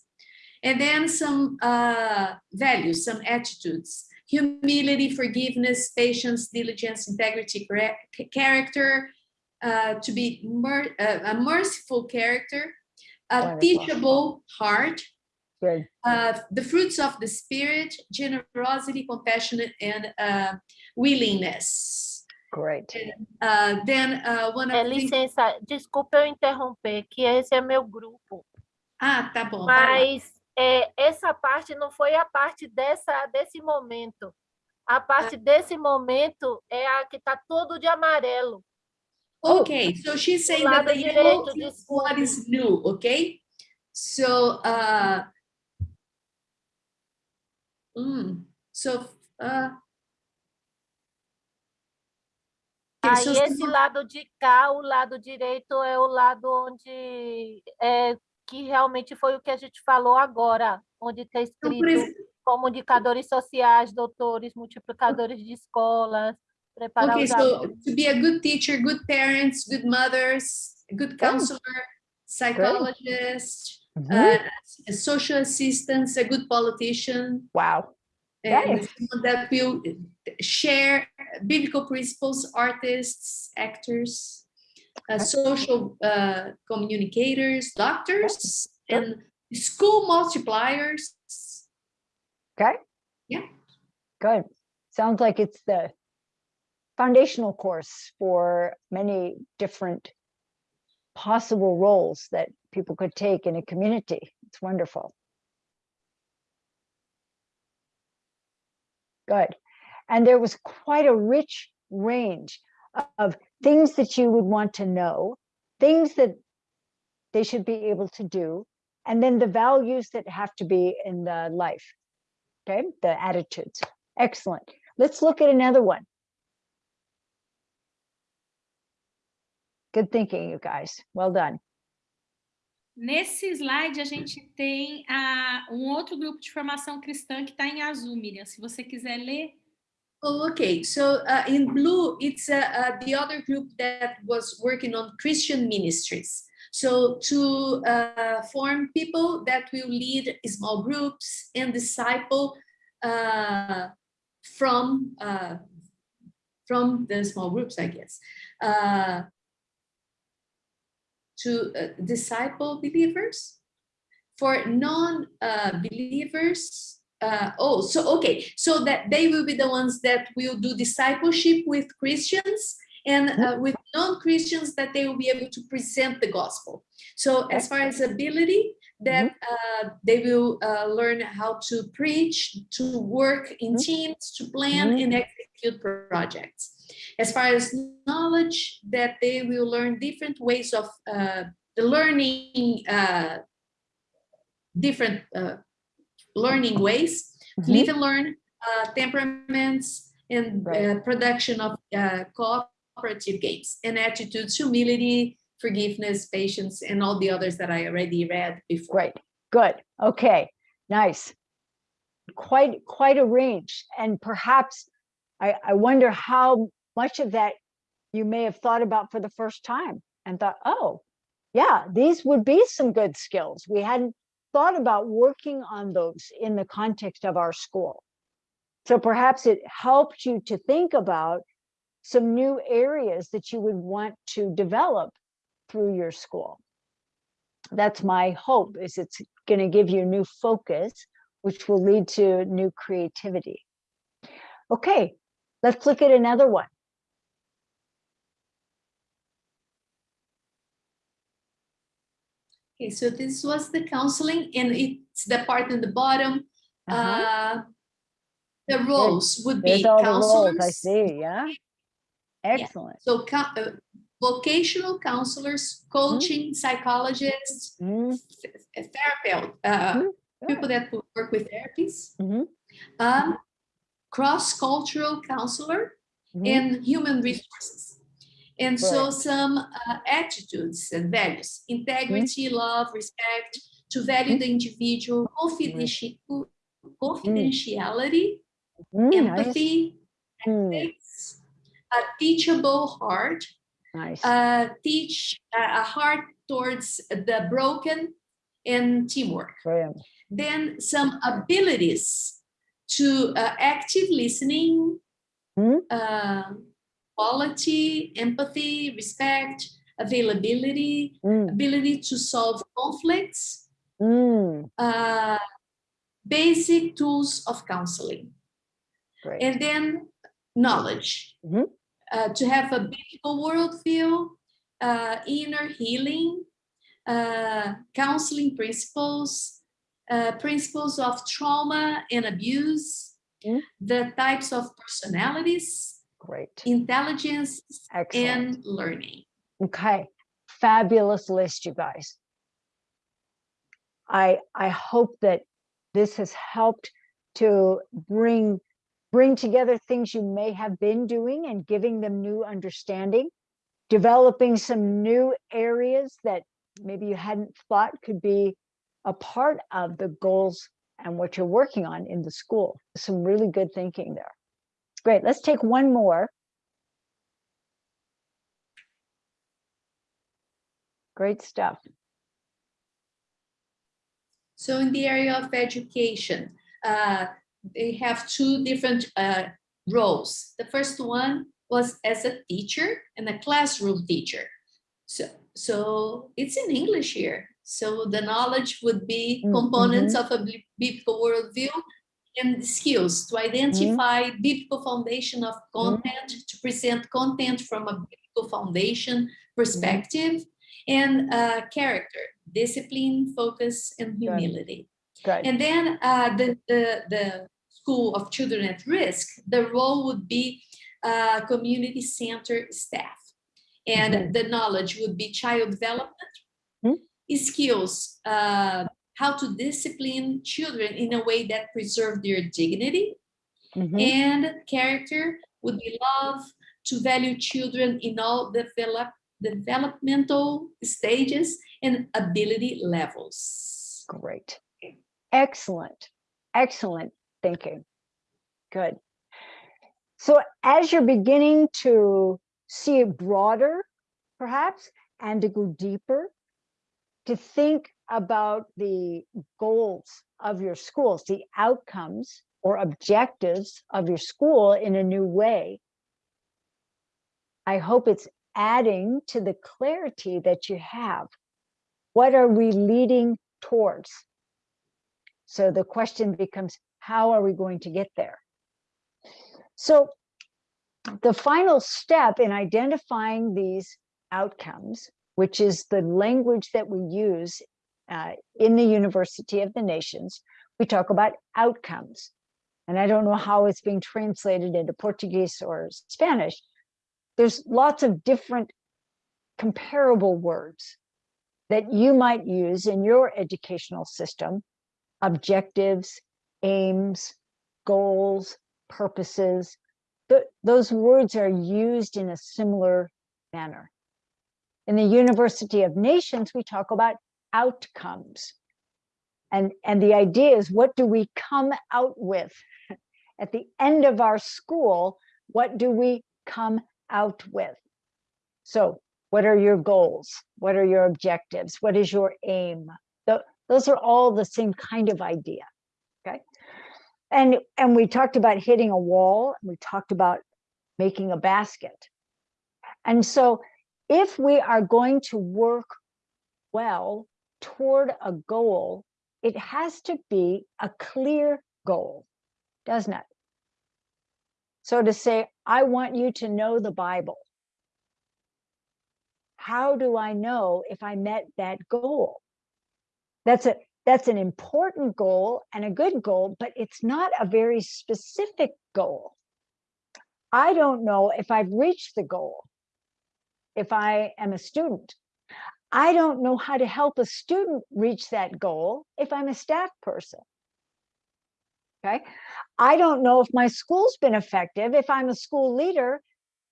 and then some uh, values, some attitudes, humility, forgiveness, patience, diligence, integrity, character, uh, to be mer- uh, a merciful character, a teachable heart, uh, the fruits of the spirit, generosity, compassion, and uh, willingness. Great. Uh, then uh, one É of the things- licença, desculpa eu interromper, que esse é meu grupo, Ah, tá bom. mas é, essa parte não foi a parte dessa, desse momento. A parte desse momento é a que está todo de amarelo. Okay, so she's saying that the yellow is what is new, okay? So, uh, mm, so, uh, Aí esse lado de cá, o lado direito é o lado onde é, que realmente foi o que a gente falou agora, onde está por escrito comunicadores sociais, doutores, multiplicadores de escolas, preparar okay, so to be a good teacher, good parents, good mothers, good counselor, psychologist, Mhm. uh, a social assistant, a good politician. Wow. And nice. that will share biblical principles, artists, actors, uh, social uh, communicators, doctors, Sure. and school multipliers. Okay. Yeah. Good. Sounds like it's the foundational course for many different possible roles that people could take in a community. It's wonderful. Good. And there was quite a rich range of things that you would want to know, things that they should be able to do, and then the values that have to be in the life. Okay, the attitudes. Excellent. Let's look at another one. Good thinking, you guys. Well done. Nesse slide, a gente tem a, um outro grupo de formação cristã que está em azul, Miriam. Se você quiser ler. Oh, okay. So uh, in blue, it's uh, uh, the other group that was working on Christian ministries. So to uh, form people that will lead small groups and disciple uh, from uh, from the small groups, I guess, uh, to uh, disciple believers. For non-believers, uh, oh, so okay, so that they will be the ones that will do discipleship with Christians and uh, with non-Christians that they will be able to present the gospel. So as far as ability, that uh, they will uh, learn how to preach, to work in teams, to plan and execute projects. As far as knowledge, that they will learn different ways of uh, the learning, uh, different uh, learning ways, live and learn, uh, temperaments, and Right. uh, production of uh, cooperative games, and attitudes, humility, forgiveness, patience, and all the others that I already read before. Great. Good. Okay. Nice. Quite quite a range. And perhaps I, I wonder how much of that you may have thought about for the first time and thought, oh, yeah, these would be some good skills. We hadn't thought about working on those in the context of our school. So perhaps it helped you to think about some new areas that you would want to develop through your school. That's my hope is it's going to give you new focus, which will lead to new creativity. Okay, let's look at another one. Okay, so this was the counseling, and it's the part in the bottom. Uh-huh. Uh, the roles would be the roles, I see, yeah. Excellent. So uh, vocational counselors, coaching, psychologists, Mm, th- therapist, uh, Mhm, people that work with therapies, mhm, um, cross-cultural counselor, mhm. and human resources. And so Right. some uh, attitudes and values, integrity, love, respect, to value the individual, confidenti- confidentiality, Mm, empathy, mm, ethics, a teachable heart, Nice. uh, teach uh, a heart towards the broken and teamwork. Brilliant. Then some abilities to uh, active listening, Hmm. uh, quality, empathy, respect, availability, Mm, ability to solve conflicts, mm, uh, basic tools of counseling. Great. And then knowledge, Mhm. uh, to have a biblical worldview, uh, inner healing, uh, counseling principles, uh, principles of trauma and abuse, Mhm. the types of personalities, Great. intelligence, Excellent. and learning. Okay, fabulous list, you guys. I I hope that this has helped to bring bring together things you may have been doing and giving them new understanding, developing some new areas that maybe you hadn't thought could be a part of the goals and what you're working on in the school. Some really good thinking there. Great. Let's take one more. Great stuff. So in the area of education, uh, they have two different uh, roles. The first one was as a teacher and a classroom teacher. So, so it's in English here. So the knowledge would be Mm, components of a biblical worldview and skills to identify biblical foundation of content, to present content from a biblical foundation perspective, and uh, character, discipline, focus, and humility. Good. And then uh, the, the, the School of Children at Risk, the role would be uh, community center staff. And the knowledge would be child development, Mhm. skills, uh, how to discipline children in a way that preserve their dignity, Mhm. and character would be love to value children in all develop, developmental stages and ability levels. Great. Excellent. Excellent thinking. Good. So as you're beginning to see it broader, perhaps, and to go deeper, to think about the goals of your schools, the outcomes or objectives of your school in a new way. I hope it's adding to the clarity that you have. What are we leading towards? So the question becomes, how are we going to get there? So the final step in identifying these outcomes, which is the language that we use uh, in the University of the Nations, we talk about outcomes. And I don't know how it's being translated into Portuguese or Spanish. There's lots of different comparable words that you might use in your educational system objectives, aims, goals, purposes. Th- those words are used in a similar manner. In the University of Nations, we talk about outcomes. And, and the idea is what do we come out with? At the end of our school, what do we come out with? So what are your goals? What are your objectives? What is your aim? Tho- those are all the same kind of idea. Okay. And, and we talked about hitting a wall. We talked about making a basket. And so if we are going to work well toward a goal, it has to be a clear goal, doesn't it? So to say, I want you to know the Bible. How do I know if I met that goal? That's a that's an important goal and a good goal, but it's not a very specific goal. I don't know if I've reached the goal if I am a student. I don't know how to help a student reach that goal if I'm a staff person. Okay. I don't know if my school's been effective if I'm a school leader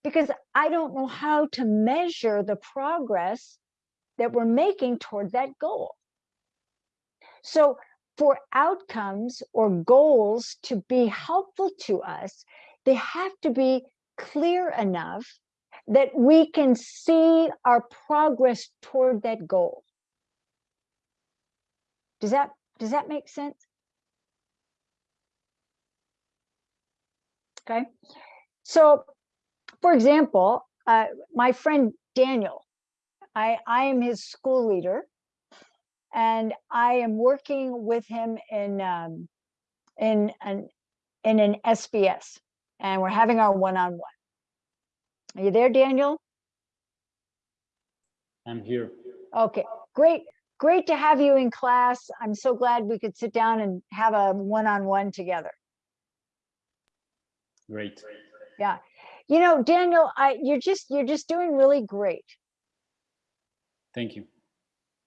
because I don't know how to measure the progress that we're making toward that goal. So for outcomes or goals to be helpful to us, they have to be clear enough that we can see our progress toward that goal. Does that does that make sense? Okay. So, for example, uh, my friend Daniel, I, I am his school leader and I am working with him in um, in an in an SBS, and we're having our one-on-one. Are you there, Daniel? I'm here. Okay, great, great to have you in class. I'm so glad we could sit down and have a one-on-one together. Great. Yeah, you know, Daniel, I you're just you're just doing really great. Thank you.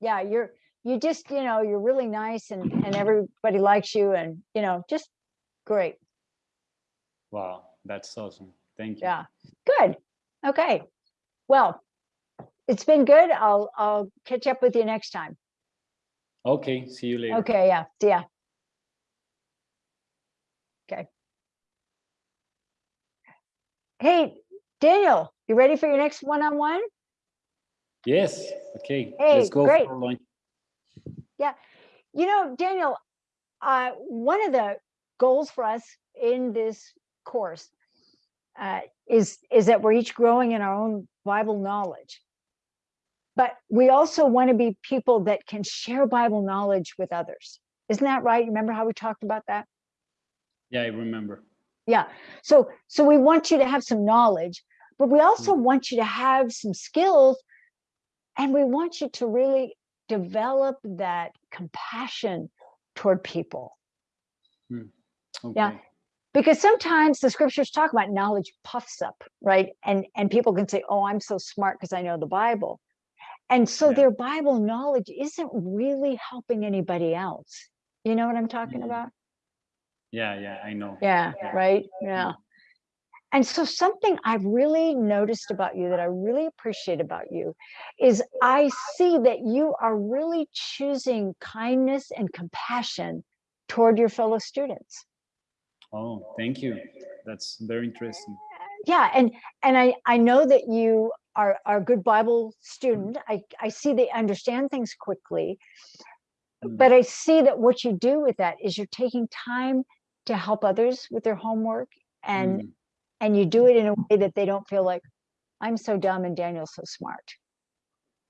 Yeah, you're you just you know you're really nice and and everybody likes you and you know just great. Wow, that's awesome. Thank you. Yeah, good. Okay, well, it's been good. I'll I'll catch up with you next time. Okay, see you later. Okay, yeah, see ya. Okay. Hey, Daniel, you ready for your next one-on-one? Yes. Okay. Hey, Let's go great. for lunch. Yeah. You know, Daniel, uh, one of the goals for us in this course uh, is, is that we're each growing in our own Bible knowledge. But we also want to be people that can share Bible knowledge with others. Isn't that right? Remember how we talked about that? Yeah, I remember. Yeah. So so we want you to have some knowledge, but we also want you to have some skills and we want you to really develop that compassion toward people. Okay. Because sometimes the scriptures talk about knowledge puffs up, right? And and people can say, "Oh, I'm so smart because I know the Bible." And so Yeah. their Bible knowledge isn't really helping anybody else. You know what I'm talking Mm. about? Yeah, yeah, I know. Yeah, right. Yeah. And so something I've really noticed about you that I really appreciate about you is I see that you are really choosing kindness and compassion toward your fellow students. Oh, thank you. That's very interesting. Yeah, and and I I know that you are are a good Bible student. I I see they understand things quickly. Mm. But I see that what you do with that is you're taking time to help others with their homework and Mm. and you do it in a way that they don't feel like I'm so dumb and Daniel's so smart.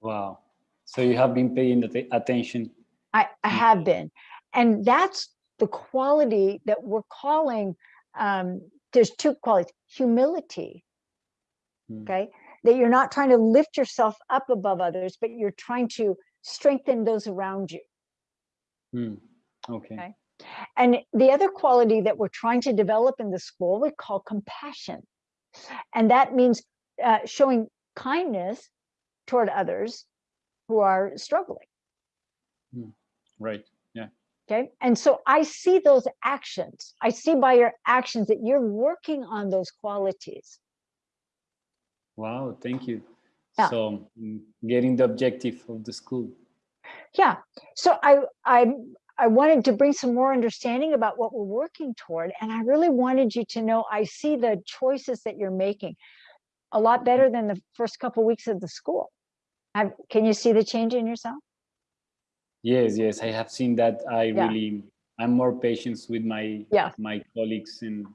Wow. So you have been paying atte- attention. I, I Mm. have been. And that's the quality that we're calling, um, there's two qualities, humility, Mm. okay? That you're not trying to lift yourself up above others, but you're trying to strengthen those around you. Mm. Okay. Okay. And the other quality that we're trying to develop in the school, we call compassion. And that means uh, showing kindness toward others who are struggling. Right. Okay. And so I see those actions. I see by your actions that you're working on those qualities. Wow. Thank you. Yeah. So mm, getting the objective of the school. Yeah. So I I I wanted to bring some more understanding about what we're working toward. And I really wanted you to know I see the choices that you're making a lot better than the first couple weeks of the school. Have, can you see the change in yourself? Yes, yes, I have seen that. I Yeah. really, I'm more patient with my Yeah. my colleagues, and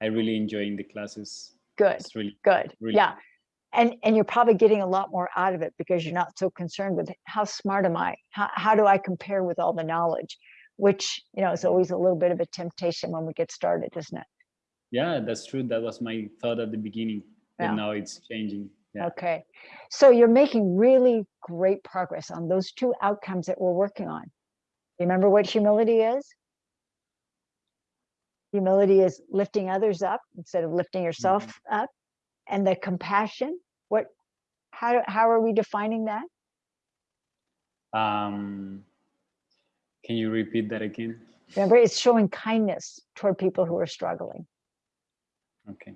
I really enjoying the classes. Good. It's really Good. Really. Yeah. And and you're probably getting a lot more out of it because you're not so concerned with how smart am I? How how do I compare with all the knowledge? Which, you know, is always a little bit of a temptation when we get started, isn't it? yeah, that's true. That was my thought at the beginning, but Yeah. now it's changing. Yeah. Okay. So you're making really great progress on those two outcomes that we're working on. Remember what humility is? Humility is lifting others up instead of lifting yourself up. And the compassion, what how how are we defining that? Um, can you repeat that again? Remember, it's showing kindness toward people who are struggling. Okay.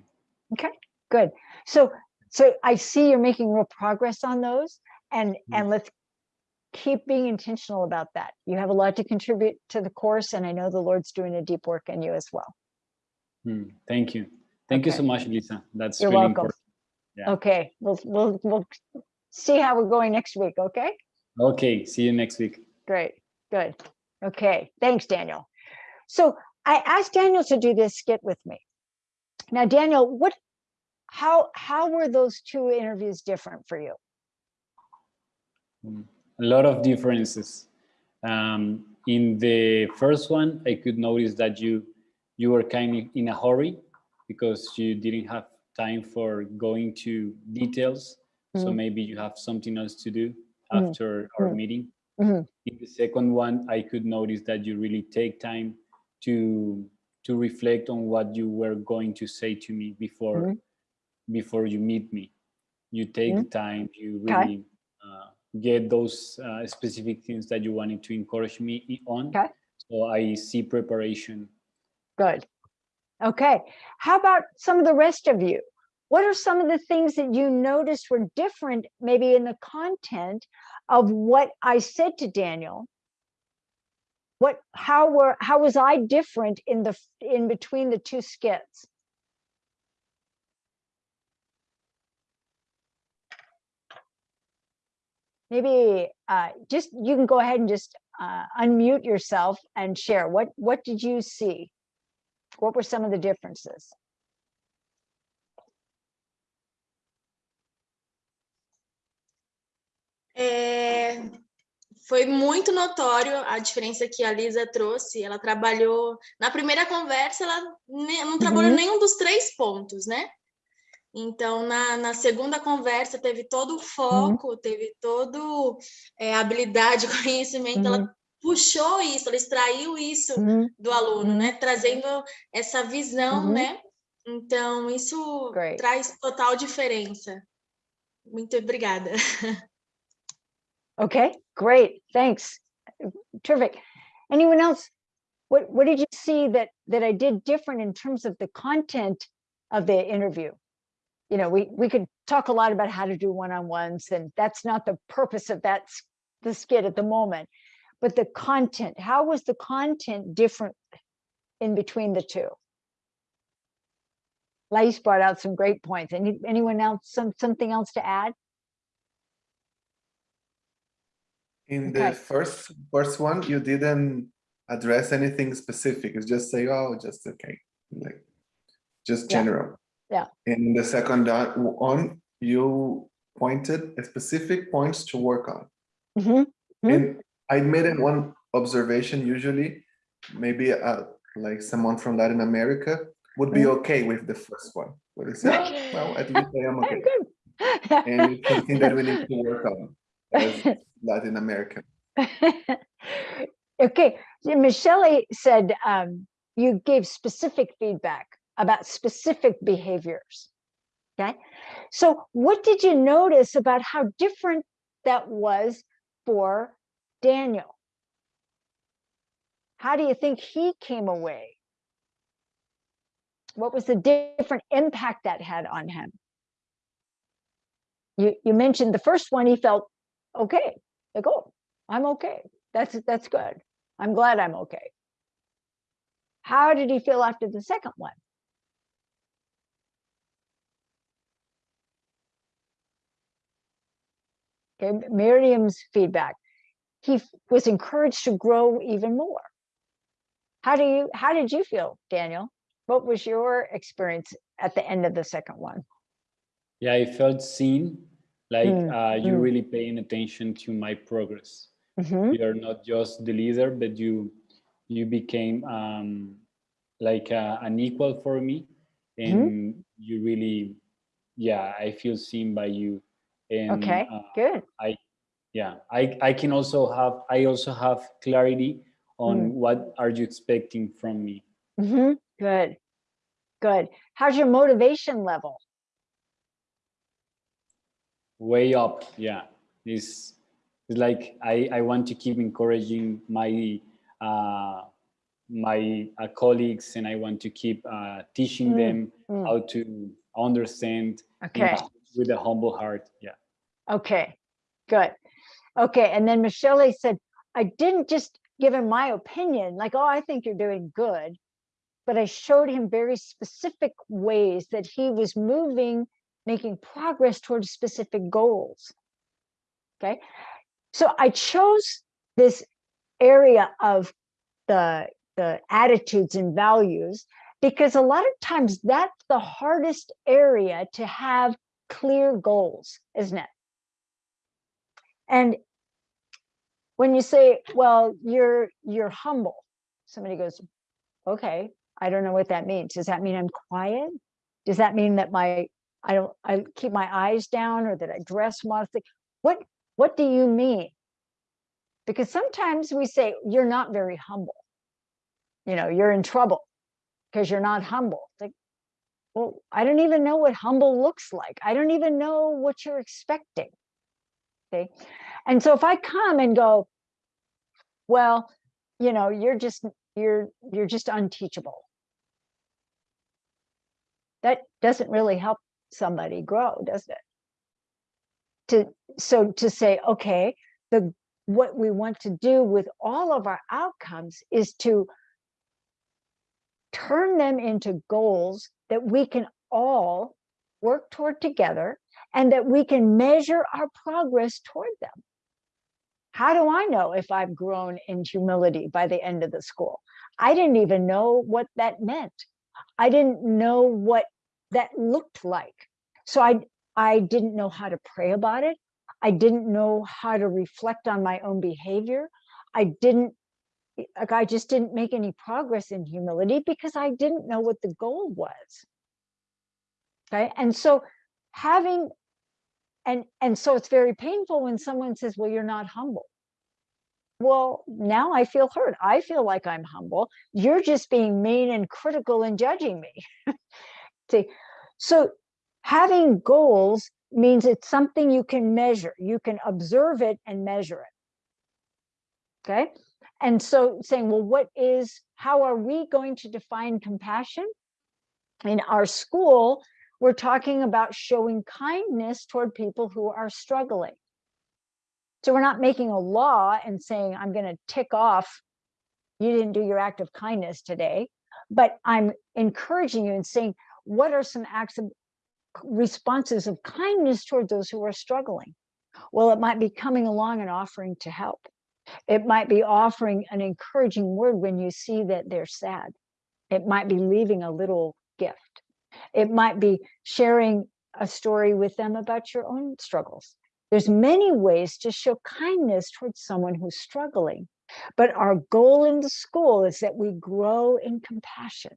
Okay, good. So, so I see you're making real progress on those and, and let's keep being intentional about that. You have a lot to contribute to the course and I know the Lord's doing a deep work in you as well. Hmm, Thank you. Thank you so much, Lisa. That's You're really welcome. important. Yeah. Okay, we'll, we'll, we'll see how we're going next week, okay? Okay. See you next week. Great, good. Okay, thanks, Daniel. So I asked Daniel to do this skit with me. Now, Daniel, what, how, how were those two interviews different for you? a lot of differences. Um, in the first one, I could notice that you you were kind of in a hurry because you didn't have time for going to details. So Mhm. maybe you have something else to do Mhm. after our Mhm. meeting. Mhm. In the second one, I could notice that you really take time to to reflect on what you were going to say to me before. Before you meet me. You take Mhm. the time. You really uh, get those uh, specific things that you wanted to encourage me on. Okay. So I see preparation. Good. Okay. How about some of the rest of you? What are some of the things that you noticed were different, maybe in the content of what I said to Daniel? What, how were, how was I different in the, in between the two skits? Maybe uh, just you can go ahead and just uh, unmute yourself and share what what did you see? What were some of the differences? É, foi muito notório a diferença que a Lisa trouxe. Ela trabalhou na primeira conversa, ela não trabalhou Uhum. nenhum dos três pontos, né? Então, na, na segunda conversa, teve todo o foco, teve todo é, habilidade, conhecimento. Ela puxou isso, ela extraiu isso Mhm, do aluno, Uhum. né? Trazendo essa visão, Uhum. né? Então, isso Great. traz total diferença. Muito obrigada. Okay, great, thanks. Terrific. Anyone else? What what did you see that that I did different in terms of the content of the interview? You know, we we could talk a lot about how to do one-on-ones, and that's not the purpose of that the skit at the moment. But the content, how was the content different in between the two? Lais brought out some great points. Any anyone else some something else to add? In Okay. the first first one, you didn't address anything specific. It's just say, oh, just okay, like just general. Yeah. In the second one, you pointed specific points to work on. Mhm, Mhm. And I made it one observation. Usually, maybe uh, like someone from Latin America would be Mhm. okay with the first one. They say, "Oh, well, at least I am okay. And it's something that we need to work on as Latin American. okay, Michelle said um, you gave specific feedback about specific behaviors. Okay, so what did you notice about how different that was for Daniel? How do you think he came away? What was the different impact that had on him? You you mentioned the first one he felt okay like oh i'm okay that's that's good i'm glad i'm okay how did he feel after the second one okay miriam's feedback he was encouraged to grow even more how do you how did you feel daniel what was your experience at the end of the second one Yeah, I felt seen, like Mm, uh, you're mm. really paying attention to my progress. Mhm, You're not just the leader, but you you became um, like uh, an equal for me, Mm-hmm. and you really, yeah, I feel seen by you. And okay uh, good I, yeah, I I can also have I also have clarity on Mm. what are you expecting from me. hmm good good how's your motivation level way up yeah it's, it's like I, I want to keep encouraging my uh, my uh, colleagues and i want to keep uh, teaching Mm, them mm. how to understand Okay. With a humble heart yeah Okay, good. Okay, and then Michelle said, I didn't just give him my opinion, like, oh, I think you're doing good. But I showed him very specific ways that he was moving, making progress towards specific goals. Okay, so I chose this area of the the attitudes and values because a lot of times that's the hardest area to have clear goals, isn't it? And when you say, well, you're you're humble, somebody goes, okay, I don't know what that means. Does that mean I'm quiet? Does that mean that my I don't I keep my eyes down or that I dress modestly? What what do you mean? Because sometimes we say you're not very humble. You know, you're in trouble because you're not humble. Like, well, I don't even know what humble looks like. I don't even know what you're expecting. Okay. And so if I come and go, well, you know, you're just you're you're just unteachable. That doesn't really help somebody grow, does it? To so to say, okay, the what we want to do with all of our outcomes is to turn them into goals that we can all work toward together and that we can measure our progress toward them. how do I know if I've grown in humility by the end of the school? I didn't even know what that meant. I didn't know what that looked like. So I, I didn't know how to pray about it. I didn't know how to reflect on my own behavior. I didn't, like, I just didn't make any progress in humility because I didn't know what the goal was. Okay. And so having, and, and so it's very painful when someone says, well, you're not humble. Well, now I feel hurt. I feel like I'm humble. You're just being mean and critical and judging me. See, so having goals means it's something you can measure. You can observe it and measure it. Okay. And so saying, well, what is, how are we going to define compassion? In our school, we're talking about showing kindness toward people who are struggling. So we're not making a law and saying, I'm going to tick off, you didn't do your act of kindness today, but I'm encouraging you and saying, what are some acts of responses of kindness toward those who are struggling? Well, it might be coming along and offering to help. It might be offering an encouraging word when you see that they're sad. It might be leaving a little gift. It might be sharing a story with them about your own struggles. There's many ways to show kindness towards someone who's struggling. But our goal in the school is that we grow in compassion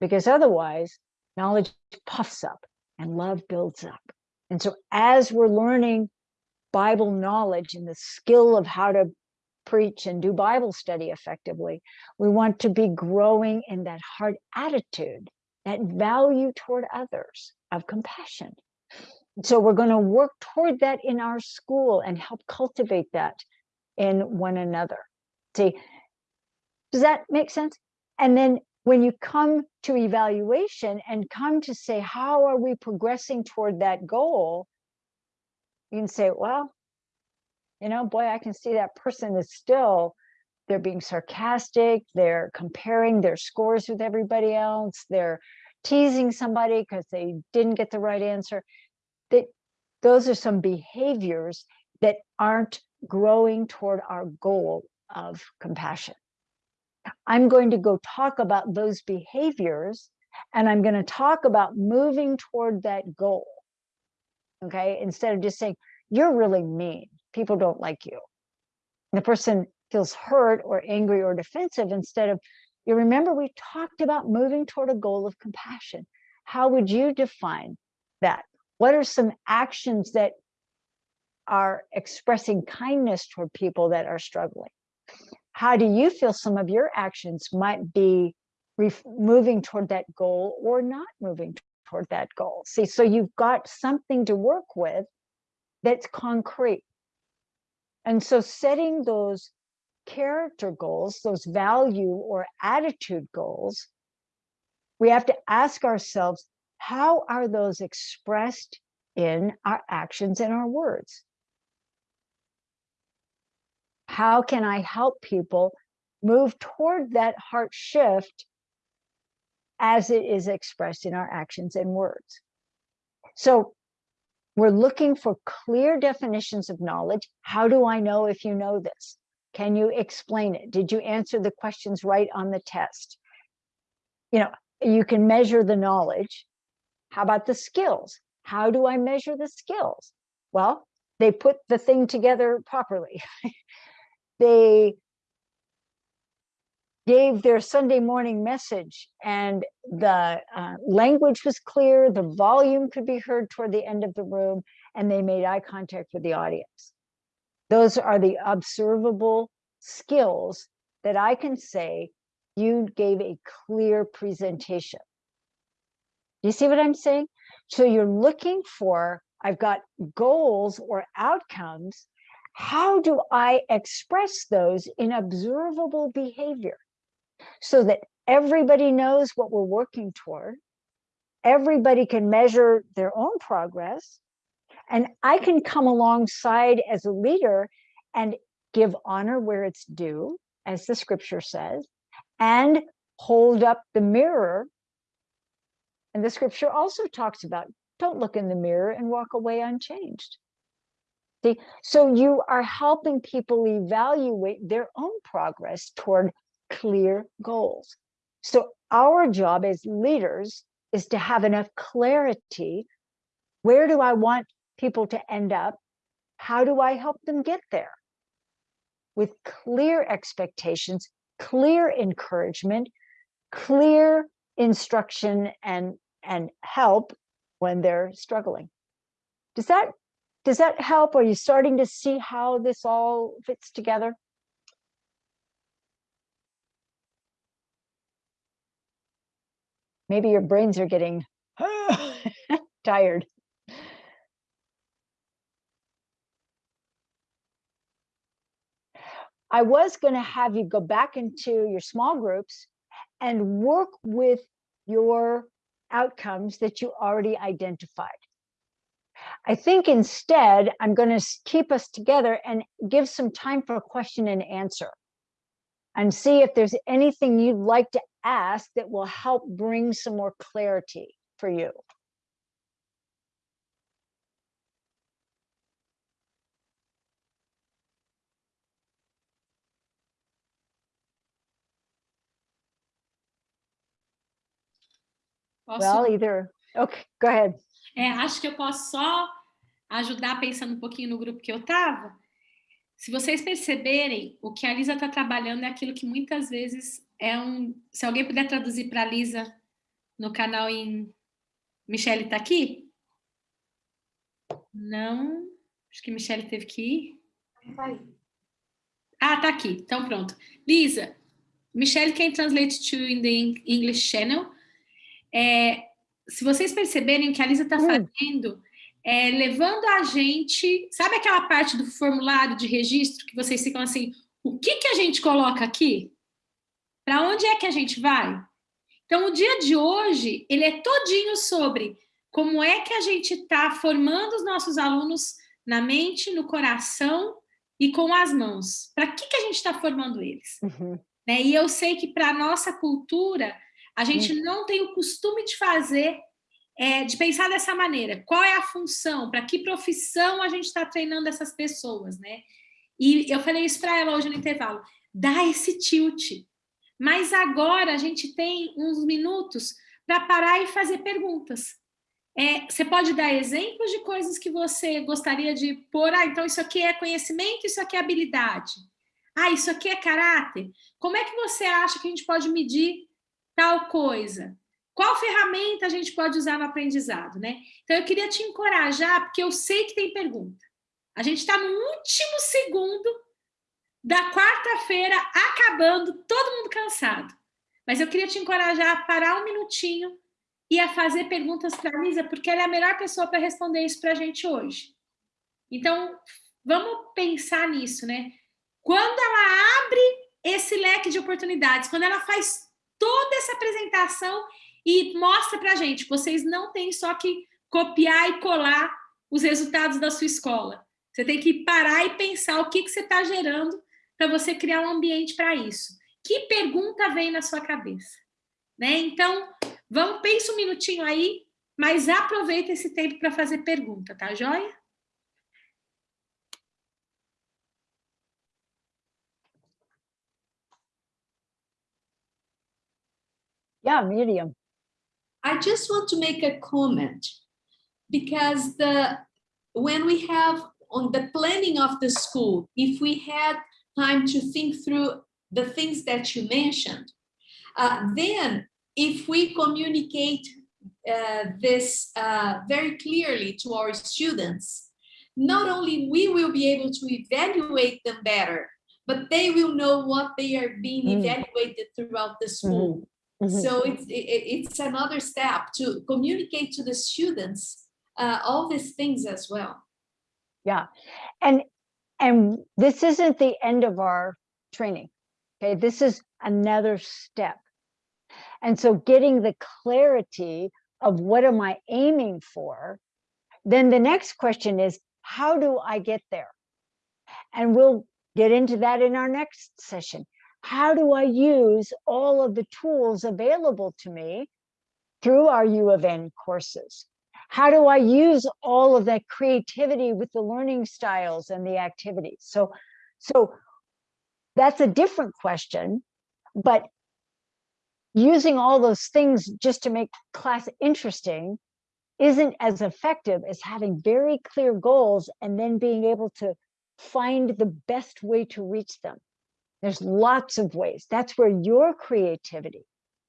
because otherwise knowledge puffs up and love builds up. And so as we're learning Bible knowledge and the skill of how to preach and do Bible study effectively, we want to be growing in that heart attitude, that value toward others of compassion. So we're going to work toward that in our school and help cultivate that in one another. See, does that make sense? And then when you come to evaluation and come to say, how are we progressing toward that goal? You can say, well, you know, boy, I can see that person is still, they're being sarcastic, they're comparing their scores with everybody else, they're teasing somebody because they didn't get the right answer. That those are some behaviors that aren't growing toward our goal of compassion. I'm going to go talk about those behaviors and I'm going to talk about moving toward that goal. Okay, instead of just saying, you're really mean, people don't like you. The person feels hurt or angry or defensive instead of, you remember we talked about moving toward a goal of compassion. How would you define that? What are some actions that are expressing kindness toward people that are struggling? how do you feel some of your actions might be moving toward that goal or not moving toward that goal? See, so you've got something to work with that's concrete. And so setting those character goals, those value or attitude goals, we have to ask ourselves, how are those expressed in our actions and our words? how can I help people move toward that heart shift as it is expressed in our actions and words. So we're looking for clear definitions of knowledge. How do I know if you know this? Can you explain it? Did you answer the questions right on the test? You know, you can measure the knowledge. How about the skills? How do I measure the skills? Well, they put the thing together properly. they gave their Sunday morning message and the uh, language was clear, the volume could be heard toward the end of the room, and they made eye contact with the audience. Those are the observable skills that I can say you gave a clear presentation. Do you see what I'm saying? So you're looking for, I've got goals or outcomes how do I express those in observable behavior so that everybody knows what we're working toward, everybody can measure their own progress, and I can come alongside as a leader and give honor where it's due, as the scripture says, and hold up the mirror. And the scripture also talks about don't look in the mirror and walk away unchanged. See, so you are helping people evaluate their own progress toward clear goals. So our job as leaders is to have enough clarity. Where do I want people to end up? How do I help them get there? With clear expectations, clear encouragement, clear instruction and, and help when they're struggling. Does that does that help? Are you starting to see how this all fits together? Maybe your brains are getting tired. I was going to have you go back into your small groups and work with your outcomes that you already identified. I think instead, I'm going to keep us together and give some time for question and answer and see if there's anything you'd like to ask that will help bring some more clarity for you. Posso, Well, either, okay, go ahead. é, acho que eu posso só ajudar pensando um pouquinho no grupo que eu estava. Se vocês perceberem, o que a Lisa está trabalhando é aquilo que muitas vezes é um... Se alguém puder traduzir para a Lisa no canal em... Michelle está aqui? Não. Acho que Michelle teve que ir. Ah, tá aqui. Então, pronto. Lisa, Michelle can translate to in the English channel. É, se vocês perceberem o que a Lisa está Hum. fazendo, é, levando a gente... Sabe aquela parte do formulário de registro que vocês ficam assim, o que, que a gente coloca aqui? Para onde é que a gente vai? Então, o dia de hoje, ele é todinho sobre como é que a gente está formando os nossos alunos na mente, no coração e com as mãos. Para que, que a gente está formando eles? Uhum. né? E eu sei que para a nossa cultura, a gente não tem o costume de fazer, é, de pensar dessa maneira. Qual é a função? Para que profissão a gente está treinando essas pessoas, né? E eu falei isso para ela hoje no intervalo. Dá esse tilt. Mas agora a gente tem uns minutos para parar e fazer perguntas. É, você pode dar exemplos de coisas que você gostaria de pôr. Ah, então isso aqui é conhecimento, isso aqui é habilidade. Ah, isso aqui é caráter. Como é que você acha que a gente pode medir tal coisa? Qual ferramenta a gente pode usar no aprendizado, né? Então, eu queria te encorajar, porque eu sei que tem pergunta. A gente está no último segundo da quarta-feira, acabando, todo mundo cansado. Mas eu queria te encorajar a parar um minutinho e a fazer perguntas para a Lisa, porque ela é a melhor pessoa para responder isso para a gente hoje. Então, vamos pensar nisso, né? Quando ela abre esse leque de oportunidades, quando ela faz toda essa apresentação e mostra para a gente, vocês não têm só que copiar e colar os resultados da sua escola. Você tem que parar e pensar o que, que você está gerando para você criar um ambiente para isso. Que pergunta vem na sua cabeça? Né? Então, vamos, pensa um minutinho aí, mas aproveita esse tempo para fazer pergunta, tá joia? Yeah, Miriam. I just want to make a comment because the when we have on the planning of the school, if we had time to think through the things that you mentioned, uh, then if we communicate uh, this uh, very clearly to our students, not only we will be able to evaluate them better, but they will know what they are being Mm. evaluated throughout the school. Mhm. So it's it, it's another step to communicate to the students uh, all these things as well. Yeah, and and this isn't the end of our training. Okay, this is another step. And so getting the clarity of what am I aiming for, then the next question is, how do I get there? And we'll get into that in our next session. How do I use all of the tools available to me through our U of N courses? How do I use all of that creativity with the learning styles and the activities? So, so that's a different question, but using all those things just to make class interesting isn't as effective as having very clear goals and then being able to find the best way to reach them. There's lots of ways. That's where your creativity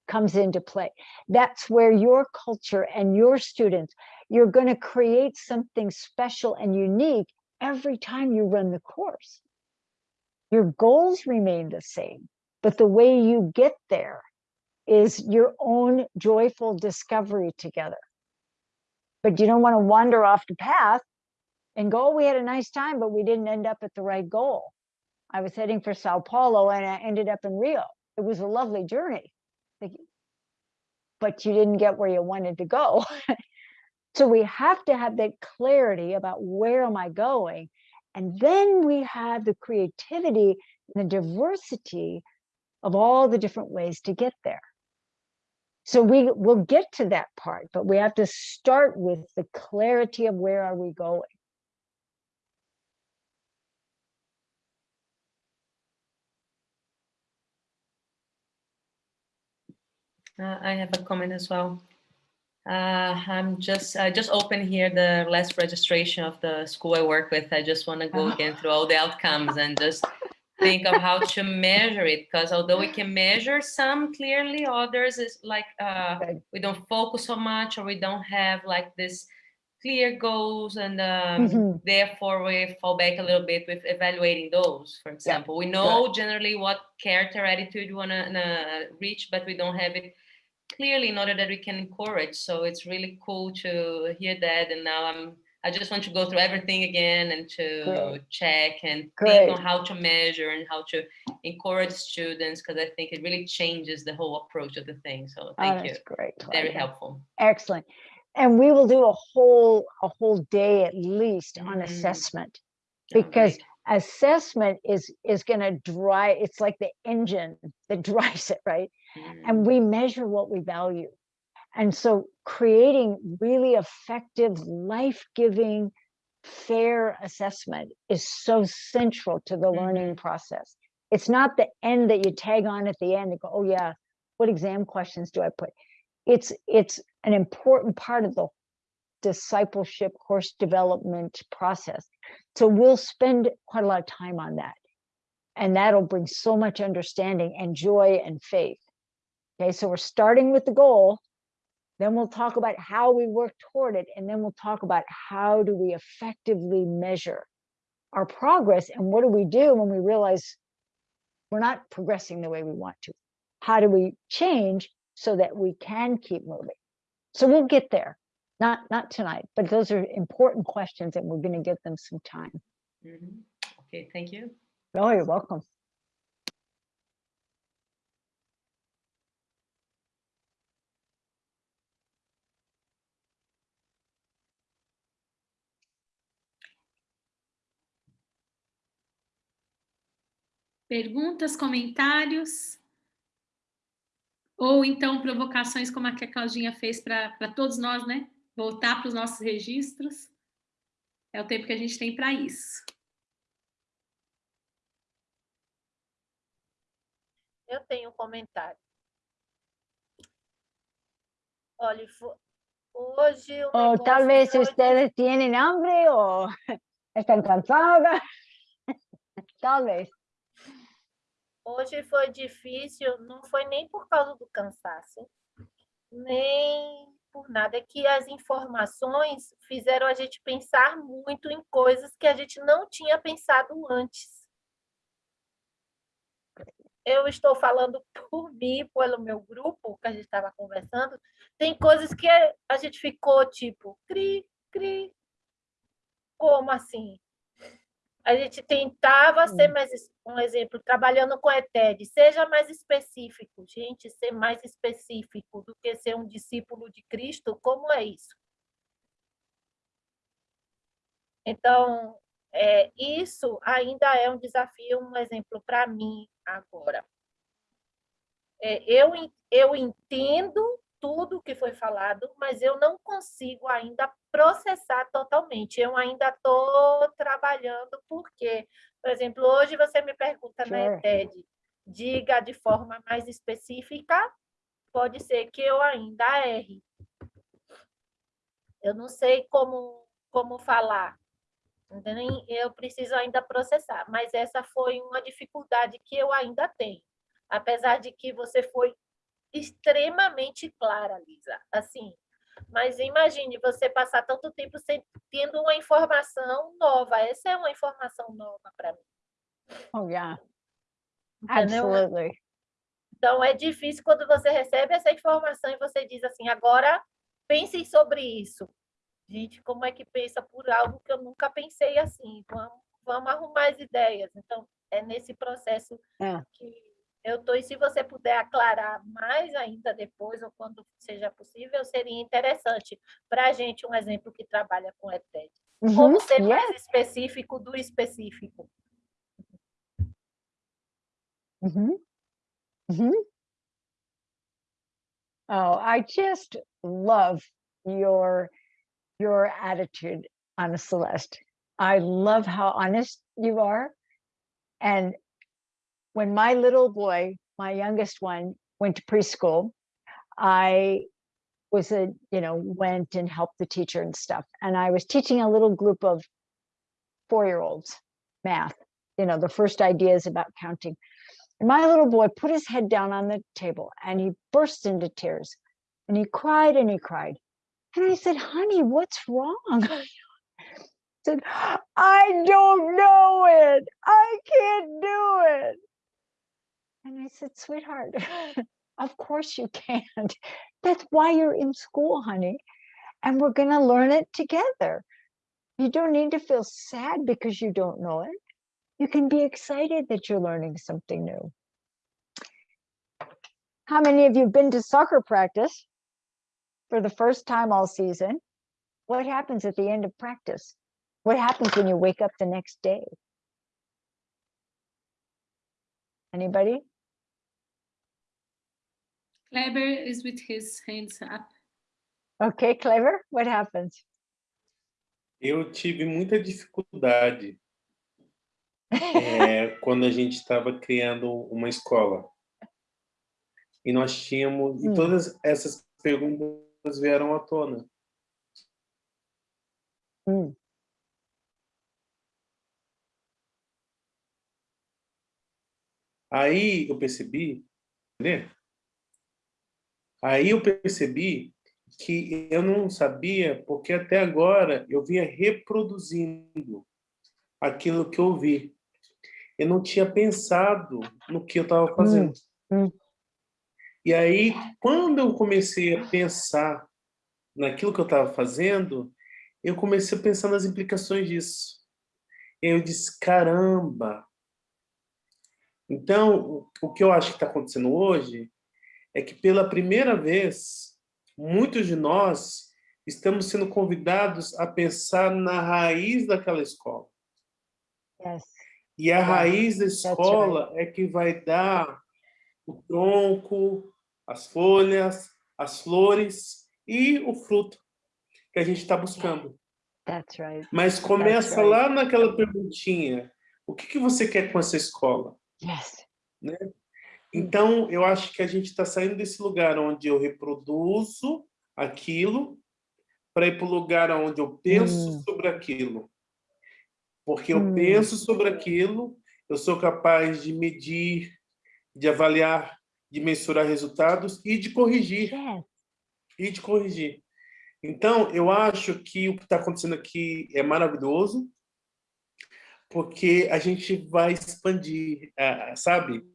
comes into play. That's where your culture and your students, you're going to create something special and unique every time you run the course. Your goals remain the same, but the way you get there is your own joyful discovery together. But you don't want to wander off the path and go, oh, we had a nice time, but we didn't end up at the right goal. I was heading for Sao Paulo and I ended up in Rio. It was a lovely journey, but you didn't get where you wanted to go. so we have to have that clarity about where am I going? And then we have the creativity and the diversity of all the different ways to get there. So we will get to that part, but we have to start with the clarity of where are we going. Uh, I have a comment as well. Uh, I'm just, I just opened here the last registration of the school I work with. I just want to go again through all the outcomes and just think of how to measure it because although we can measure some clearly others is like uh, we don't focus so much or we don't have like this clear goals and um, mm -hmm. therefore we fall back a little bit with evaluating those for example yeah. we know generally what character attitude we want to uh, reach but we don't have it clearly in order that we can encourage so it's really cool to hear that and now i'm I just want to go through everything again and to great. check and great. think on how to measure and how to encourage students because I think it really changes the whole approach of the thing. So thank oh, you. Great. Very helpful. Excellent. And we will do a whole a whole day at least on mm. assessment because oh, assessment is is going to drive it's like the engine that drives it right. And we measure what we value and so creating really effective, life-giving, fair assessment is so central to the learning mm-hmm. process. It's not the end that you tag on at the end and go, oh yeah, what exam questions do I put? It's, it's an important part of the discipleship course development process. So we'll spend quite a lot of time on that. And that'll bring so much understanding and joy and faith. Okay, so we're starting with the goal then we'll talk about how we work toward it. And then we'll talk about how do we effectively measure our progress and what do we do when we realize we're not progressing the way we want to? How do we change so that we can keep moving? So we'll get there, not, not tonight, but those are important questions and we're gonna give them some time. Mm -hmm. Okay, thank you. Oh, you're welcome. Perguntas, comentários? Ou então provocações como a que a Claudinha fez para todos nós, né? Voltar para os nossos registros. É o tempo que a gente tem para isso. Eu tenho um comentário. Olha, hoje... Ou talvez foi... ustedes tienen hambre ou estão cansadas. talvez. Hoje foi difícil, não foi nem por causa do cansaço, nem por nada, é que as informações fizeram a gente pensar muito em coisas que a gente não tinha pensado antes. Eu estou falando por mim, pelo meu grupo, que a gente estava conversando, tem coisas que a gente ficou tipo, cri, cri, como assim? A gente tentava ser mais, um exemplo, trabalhando com ETED, seja mais específico, gente, ser mais específico do que ser um discípulo de Cristo, como é isso? Então, é, isso ainda é um desafio, um exemplo para mim agora. É, eu, eu entendo tudo que foi falado, mas eu não consigo ainda processar totalmente. Eu ainda estou trabalhando, porque, por exemplo, hoje você me pergunta na Sure. ETED, diga de forma mais específica, pode ser que eu ainda erre. Eu não sei como, como falar, entendeu? Eu preciso ainda processar, mas essa foi uma dificuldade que eu ainda tenho. Apesar de que você foi extremamente clara, Lisa. Assim, mas imagine você passar tanto tempo sem, tendo uma informação nova. Essa é uma informação nova para mim. Oh, yeah, absolutely. Então, é difícil quando você recebe essa informação e você diz assim, agora pensem sobre isso. Gente, como é que pensa por algo que eu nunca pensei assim? Vamos, vamos arrumar as ideias. Então, é nesse processo É. que eu estou. E se você puder aclarar mais ainda depois, ou quando seja possível, seria interessante para a gente um exemplo que trabalha com ETED. Como Mhm, ser mais yeah. específico do específico. Mhm. Mhm. Oh, I just love your your attitude, Ana Celeste. I love how honest you are. And when my little boy, my youngest one, went to preschool, I was a, you know, went and helped the teacher and stuff. And I was teaching a little group of four-year-olds math, you know, the first ideas about counting. And my little boy put his head down on the table and he burst into tears and he cried and he cried. And I said, honey, what's wrong? I said, I don't know it. I can't do it. And I said, sweetheart, of course you can't. That's why you're in school, honey. And we're going to learn it together. You don't need to feel sad because you don't know it. You can be excited that you're learning something new. How many of you have been to soccer practice for the first time all season? What happens at the end of practice? What happens when you wake up the next day? Anybody? Kleber is with his hands up. Okay, clever. What happens? Eu tive muita dificuldade é, quando a gente estava criando uma escola. E nós tínhamos, e Hum. todas essas perguntas vieram à tona. Hum. Aí eu percebi, né? Aí eu percebi que eu não sabia, porque até agora eu vinha reproduzindo aquilo que eu vi. Eu não tinha pensado no que eu estava fazendo. hum. E aí, quando eu comecei a pensar naquilo que eu estava fazendo, eu comecei a pensar nas implicações disso. Eu disse, caramba! Então, o que eu acho que está acontecendo hoje é que, pela primeira vez, muitos de nós estamos sendo convidados a pensar na raiz daquela escola. Yes. E a raiz da escola é que vai dar o tronco, as folhas, as flores e o fruto que a gente está buscando. That's right. Mas começa right. lá naquela perguntinha: o que, que você quer com essa escola? Yes. Né? Então, eu acho que a gente está saindo desse lugar onde eu reproduzo aquilo para ir para o lugar onde eu penso Hum. sobre aquilo. Porque eu Hum. penso sobre aquilo, eu sou capaz de medir, de avaliar, de mensurar resultados e de corrigir. Yes. E de corrigir. Então, eu acho que o que está acontecendo aqui é maravilhoso, porque a gente vai expandir, ah, sabe?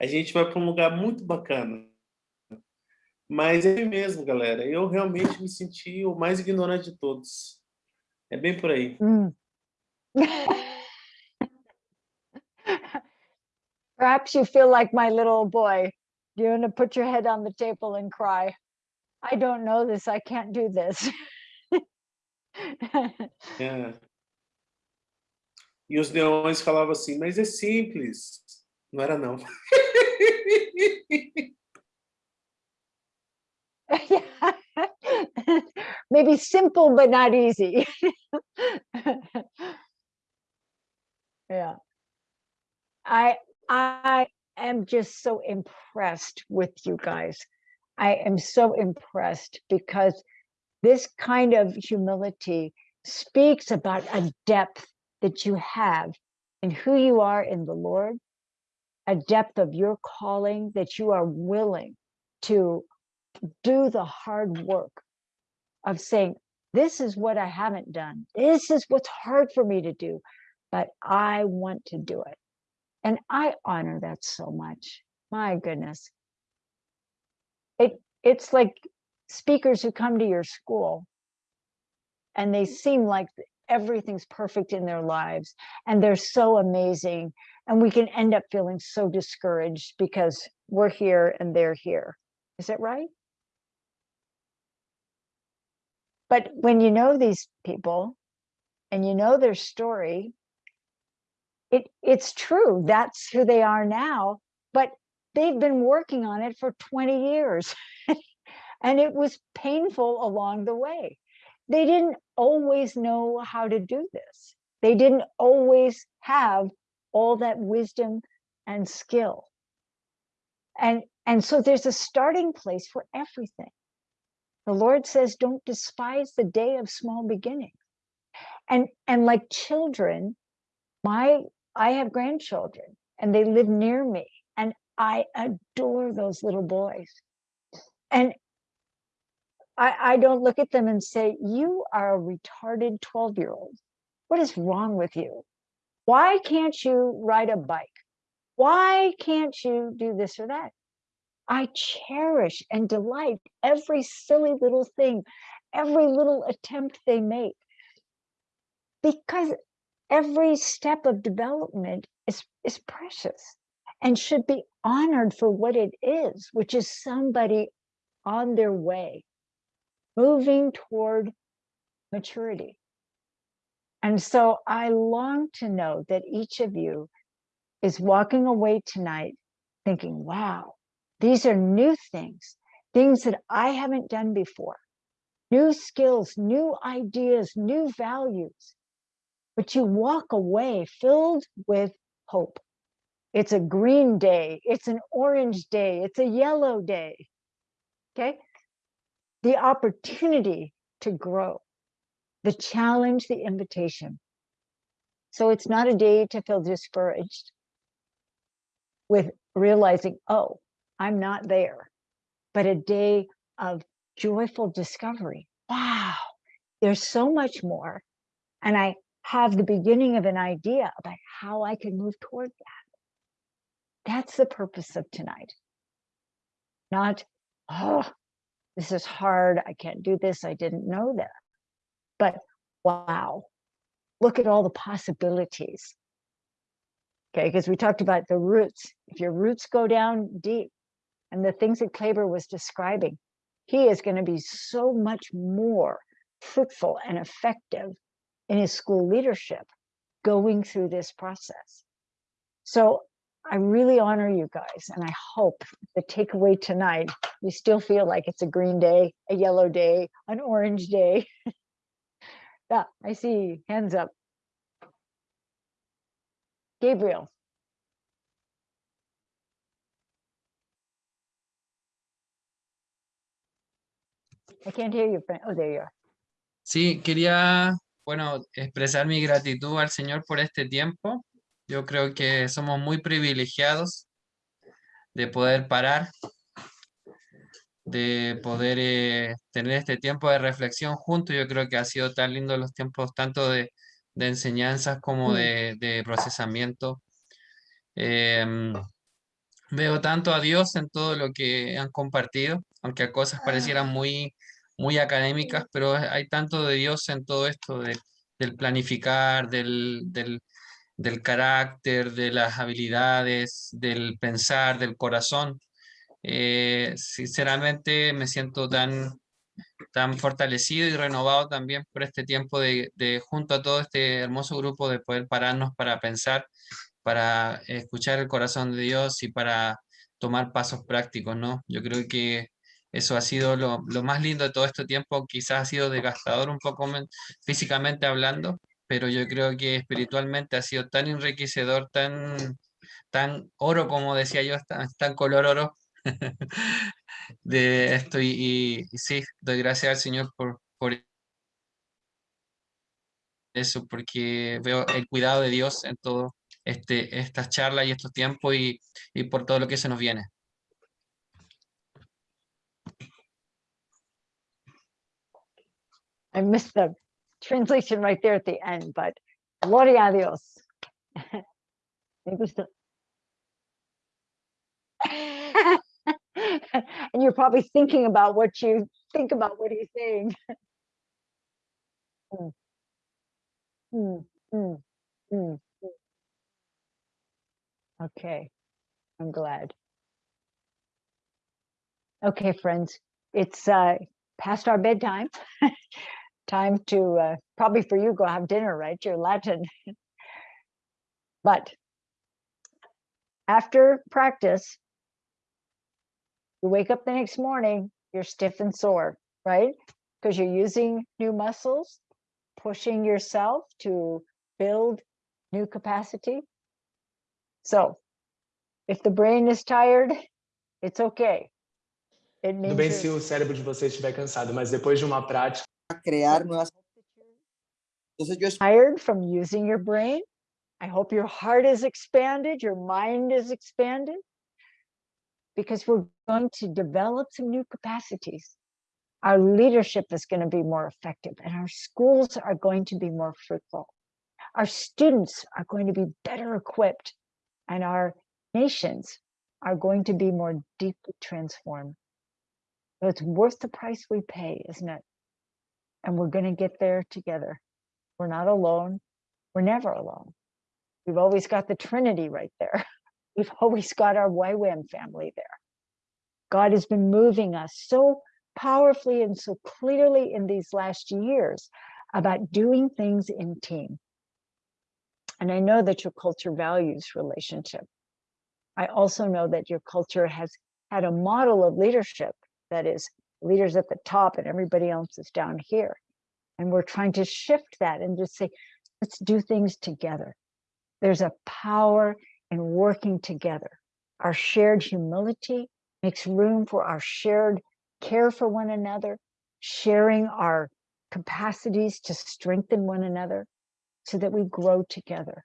A gente vai para um lugar muito bacana. Mas é mesmo, galera. Eu realmente me senti o mais ignorante de todos. É bem por aí. Mm. Perhaps you feel like my little boy. You're going to put your head on the table and cry. I don't know this. I can't do this. É. E os leões falavam assim, mas é simples. Não era, não. Maybe simple, but not easy. yeah. I I am just so impressed with you guys. I am so impressed because this kind of humility speaks about a depth that you have in who you are in the Lord, a depth of your calling that you are willing to do the hard work of saying, this is what I haven't done. This is what's hard for me to do, but I want to do it. And I honor that so much. My goodness. It it's like speakers who come to your school and they seem like everything's perfect in their lives and they're so amazing and we can end up feeling so discouraged because we're here and they're here. Is it right? But when you know these people and you know their story, it it's true. That's who they are now, but they've been working on it for 20 years. and it was painful along the way. They didn't always know how to do this. They didn't always have all that wisdom and skill. And, and so there's a starting place for everything. The Lord says, don't despise the day of small beginnings. And, and like children, my I have grandchildren and they live near me and I adore those little boys. And I, I don't look at them and say, you are a retarded 12 year old. What is wrong with you? Why can't you ride a bike? Why can't you do this or that? I cherish and delight every silly little thing, every little attempt they make. Because every step of development is, is precious and should be honored for what it is, which is somebody on their way, moving toward maturity. And so I long to know that each of you is walking away tonight thinking, wow, these are new things, things that I haven't done before, new skills, new ideas, new values but you walk away filled with hope. It's a green day, it's an orange day, it's a yellow day. Okay? The opportunity to grow, the challenge, the invitation. So it's not a day to feel discouraged with realizing, oh, I'm not there, but a day of joyful discovery. Wow, there's so much more. And I have the beginning of an idea about how I can move toward that. That's the purpose of tonight. Not, oh, this is hard. I can't do this. I didn't know that. But wow, look at all the possibilities. Okay, because we talked about the roots. If your roots go down deep, and the things that Kleber was describing, he is going to be so much more fruitful and effective in his school leadership going through this process. So I really honor you guys and I hope the takeaway tonight, you still feel like it's a green day, a yellow day, an orange day. yeah, I see hands up. Gabriel. I can't hear you. Oh, there you are. Sí, quería bueno, expresar mi gratitud al Señor por este tiempo. Yo creo que somos muy privilegiados de poder parar, de poder eh, tener este tiempo de reflexión juntos. Yo creo que ha sido tan lindo los tiempos tanto de, enseñanzas como de, procesamiento. Em, veo tanto a Dios en todo lo que han compartido, aunque a cosas parecieran muy muy académicas, pero hay tanto de Dios en todo esto de, del planificar, del, del, del, carácter, de las habilidades, del pensar, del corazón. Eh, sinceramente me siento tan, tan fortalecido y renovado también por este tiempo de, junto a todo este hermoso grupo de poder pararnos para pensar, para escuchar el corazón de Dios y para tomar pasos prácticos, ¿no? Yo creo que Eso ha sido lo, lo más lindo de todo este tiempo, quizás ha sido desgastador un poco men- físicamente hablando, pero yo creo que espiritualmente ha sido tan enriquecedor, tan, tan oro, como decía yo, tan, tan color oro de esto. Y, y- y sí, doy gracias al Señor por, por eso, porque veo el cuidado de Dios en todo este, estas charlas y estos tiempos y, y por todo lo que se nos viene. I missed the translation right there at the end, but gloria a Dios. Me gusta. and you're probably thinking about what you think about what he's saying. Mm. Mm, mm, mm, mm. Okay, I'm glad. Okay, friends, it's uh, past our bedtime. Time to uh, probably for you go have dinner, right? You're Latin. but after practice, you wake up the next morning, you're stiff and sore, right? Because you're using new muscles, pushing yourself to build new capacity. So if the brain is tired, it's okay. It Tudo means bem you're- se o cérebro de vocês estiver cansado, mas depois de uma prática, crear nuevas Entonces yo tired from using your brain. I hope your heart is expanded, your mind is expanded, because we're going to develop some new capacities. Our leadership is going to be more effective, and our schools are going to be more fruitful. Our students are going to be better equipped, and our nations are going to be more deeply transformed. It's worth the price we pay, isn't it? And we're going to get there together. We're not alone. We're never alone. We've always got the Trinity right there. We've always got our YWAM family there. God has been moving us so powerfully and so clearly in these last years about doing things in team. And I know that your culture values relationship. I also know that your culture has had a model of leadership that is leaders at the top and everybody else is down here. And we're trying to shift that and just say, let's do things together. There's a power in working together. Our shared humility makes room for our shared care for one another, sharing our capacities to strengthen one another so that we grow together.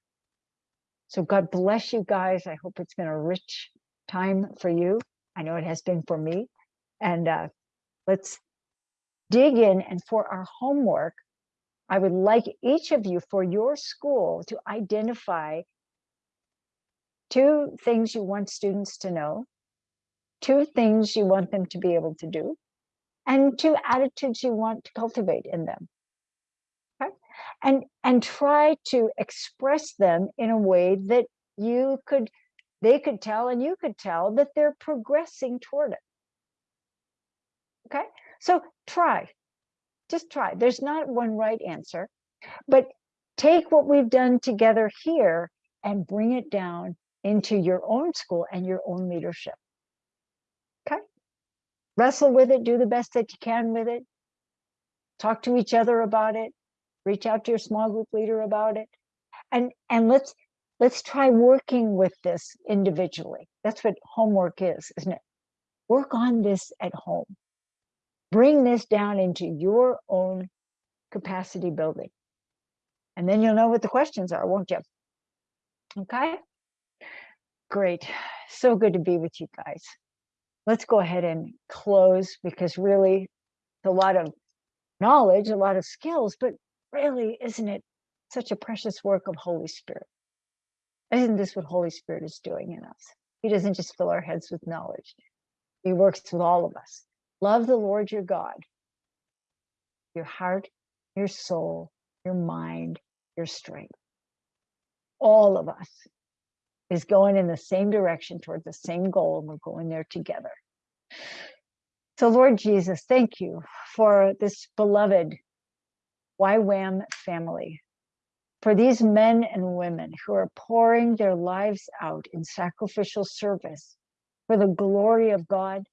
So God bless you guys. I hope it's been a rich time for you. I know it has been for me. And uh, let's dig in. And for our homework, I would like each of you for your school to identify two things you want students to know, two things you want them to be able to do, and two attitudes you want to cultivate in them. Okay? And and try to express them in a way that you could they could tell and you could tell that they're progressing toward it. Okay? So try. Just try. There's not one right answer, but take what we've done together here and bring it down into your own school and your own leadership. Wrestle with it, do the best that you can with it. Talk to each other about it. Reach out to your small group leader about it. And and let's let's try working with this individually. That's what homework is, isn't it? Work on this at home. Bring this down into your own capacity building. And then you'll know what the questions are, won't you? Okay? Great. So good to be with you guys. Let's go ahead and close because really it's a lot of knowledge, a lot of skills, but really, isn't it such a precious work of Holy Spirit? Isn't this what Holy Spirit is doing in us? He doesn't just fill our heads with knowledge. He works with all of us. Love the Lord your God, your heart, your soul, your mind, your strength. All of us is going in the same direction toward the same goal, and we're going there together. So, Lord Jesus, thank you for this beloved YWAM family, for these men and women who are pouring their lives out in sacrificial service for the glory of God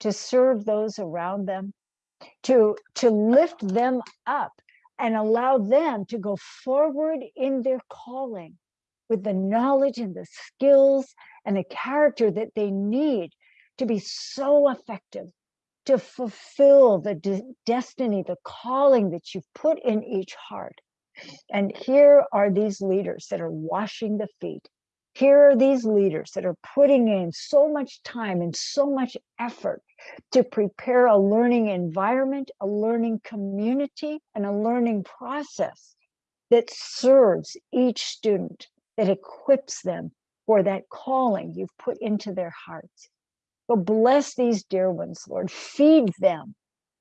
to serve those around them, to, to lift them up and allow them to go forward in their calling with the knowledge and the skills and the character that they need to be so effective, to fulfill the de destiny, the calling that you've put in each heart. And here are these leaders that are washing the feet. Here are these leaders that are putting in so much time and so much effort to prepare a learning environment, a learning community, and a learning process that serves each student, that equips them for that calling you've put into their hearts. So bless these dear ones, Lord. Feed them.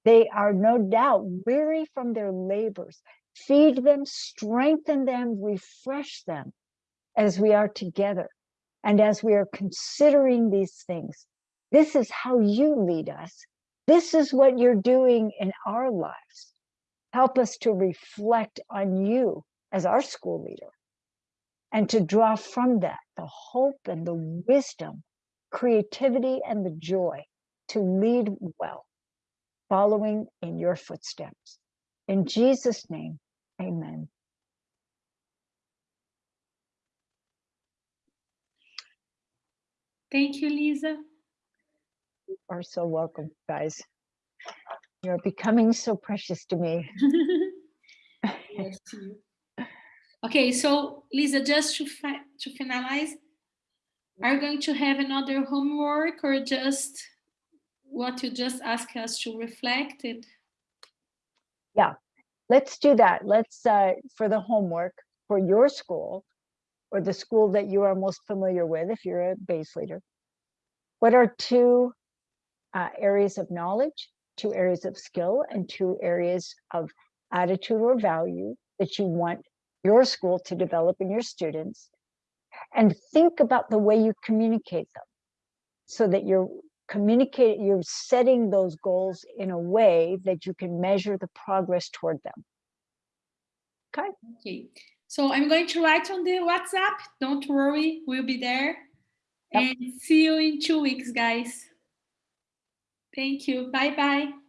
They are no doubt weary from their labors. Feed them, strengthen them, refresh them as we are together and as we are considering these things. This is how you lead us. This is what you're doing in our lives. Help us to reflect on you as our school leader and to draw from that the hope and the wisdom, creativity and the joy to lead well, following in your footsteps. In Jesus' name, amen. Thank you, Lisa. You are so welcome, guys. You're becoming so precious to me. Yes, to you. Okay, so Lisa, just to, fi to finalize, are you going to have another homework or just what you just asked us to reflect it? Yeah, let's do that. Let's, uh, for the homework for your school or the school that you are most familiar with, if you're a base leader, what are two uh, areas of knowledge, two areas of skill, and two areas of attitude or value that you want your school to develop in your students and think about the way you communicate them so that you're communicating, you're setting those goals in a way that you can measure the progress toward them. Okay. Okay. So I'm going to write on the WhatsApp. Don't worry, we'll be there. Yep. And see you in two weeks, guys. Thank you. Bye-bye.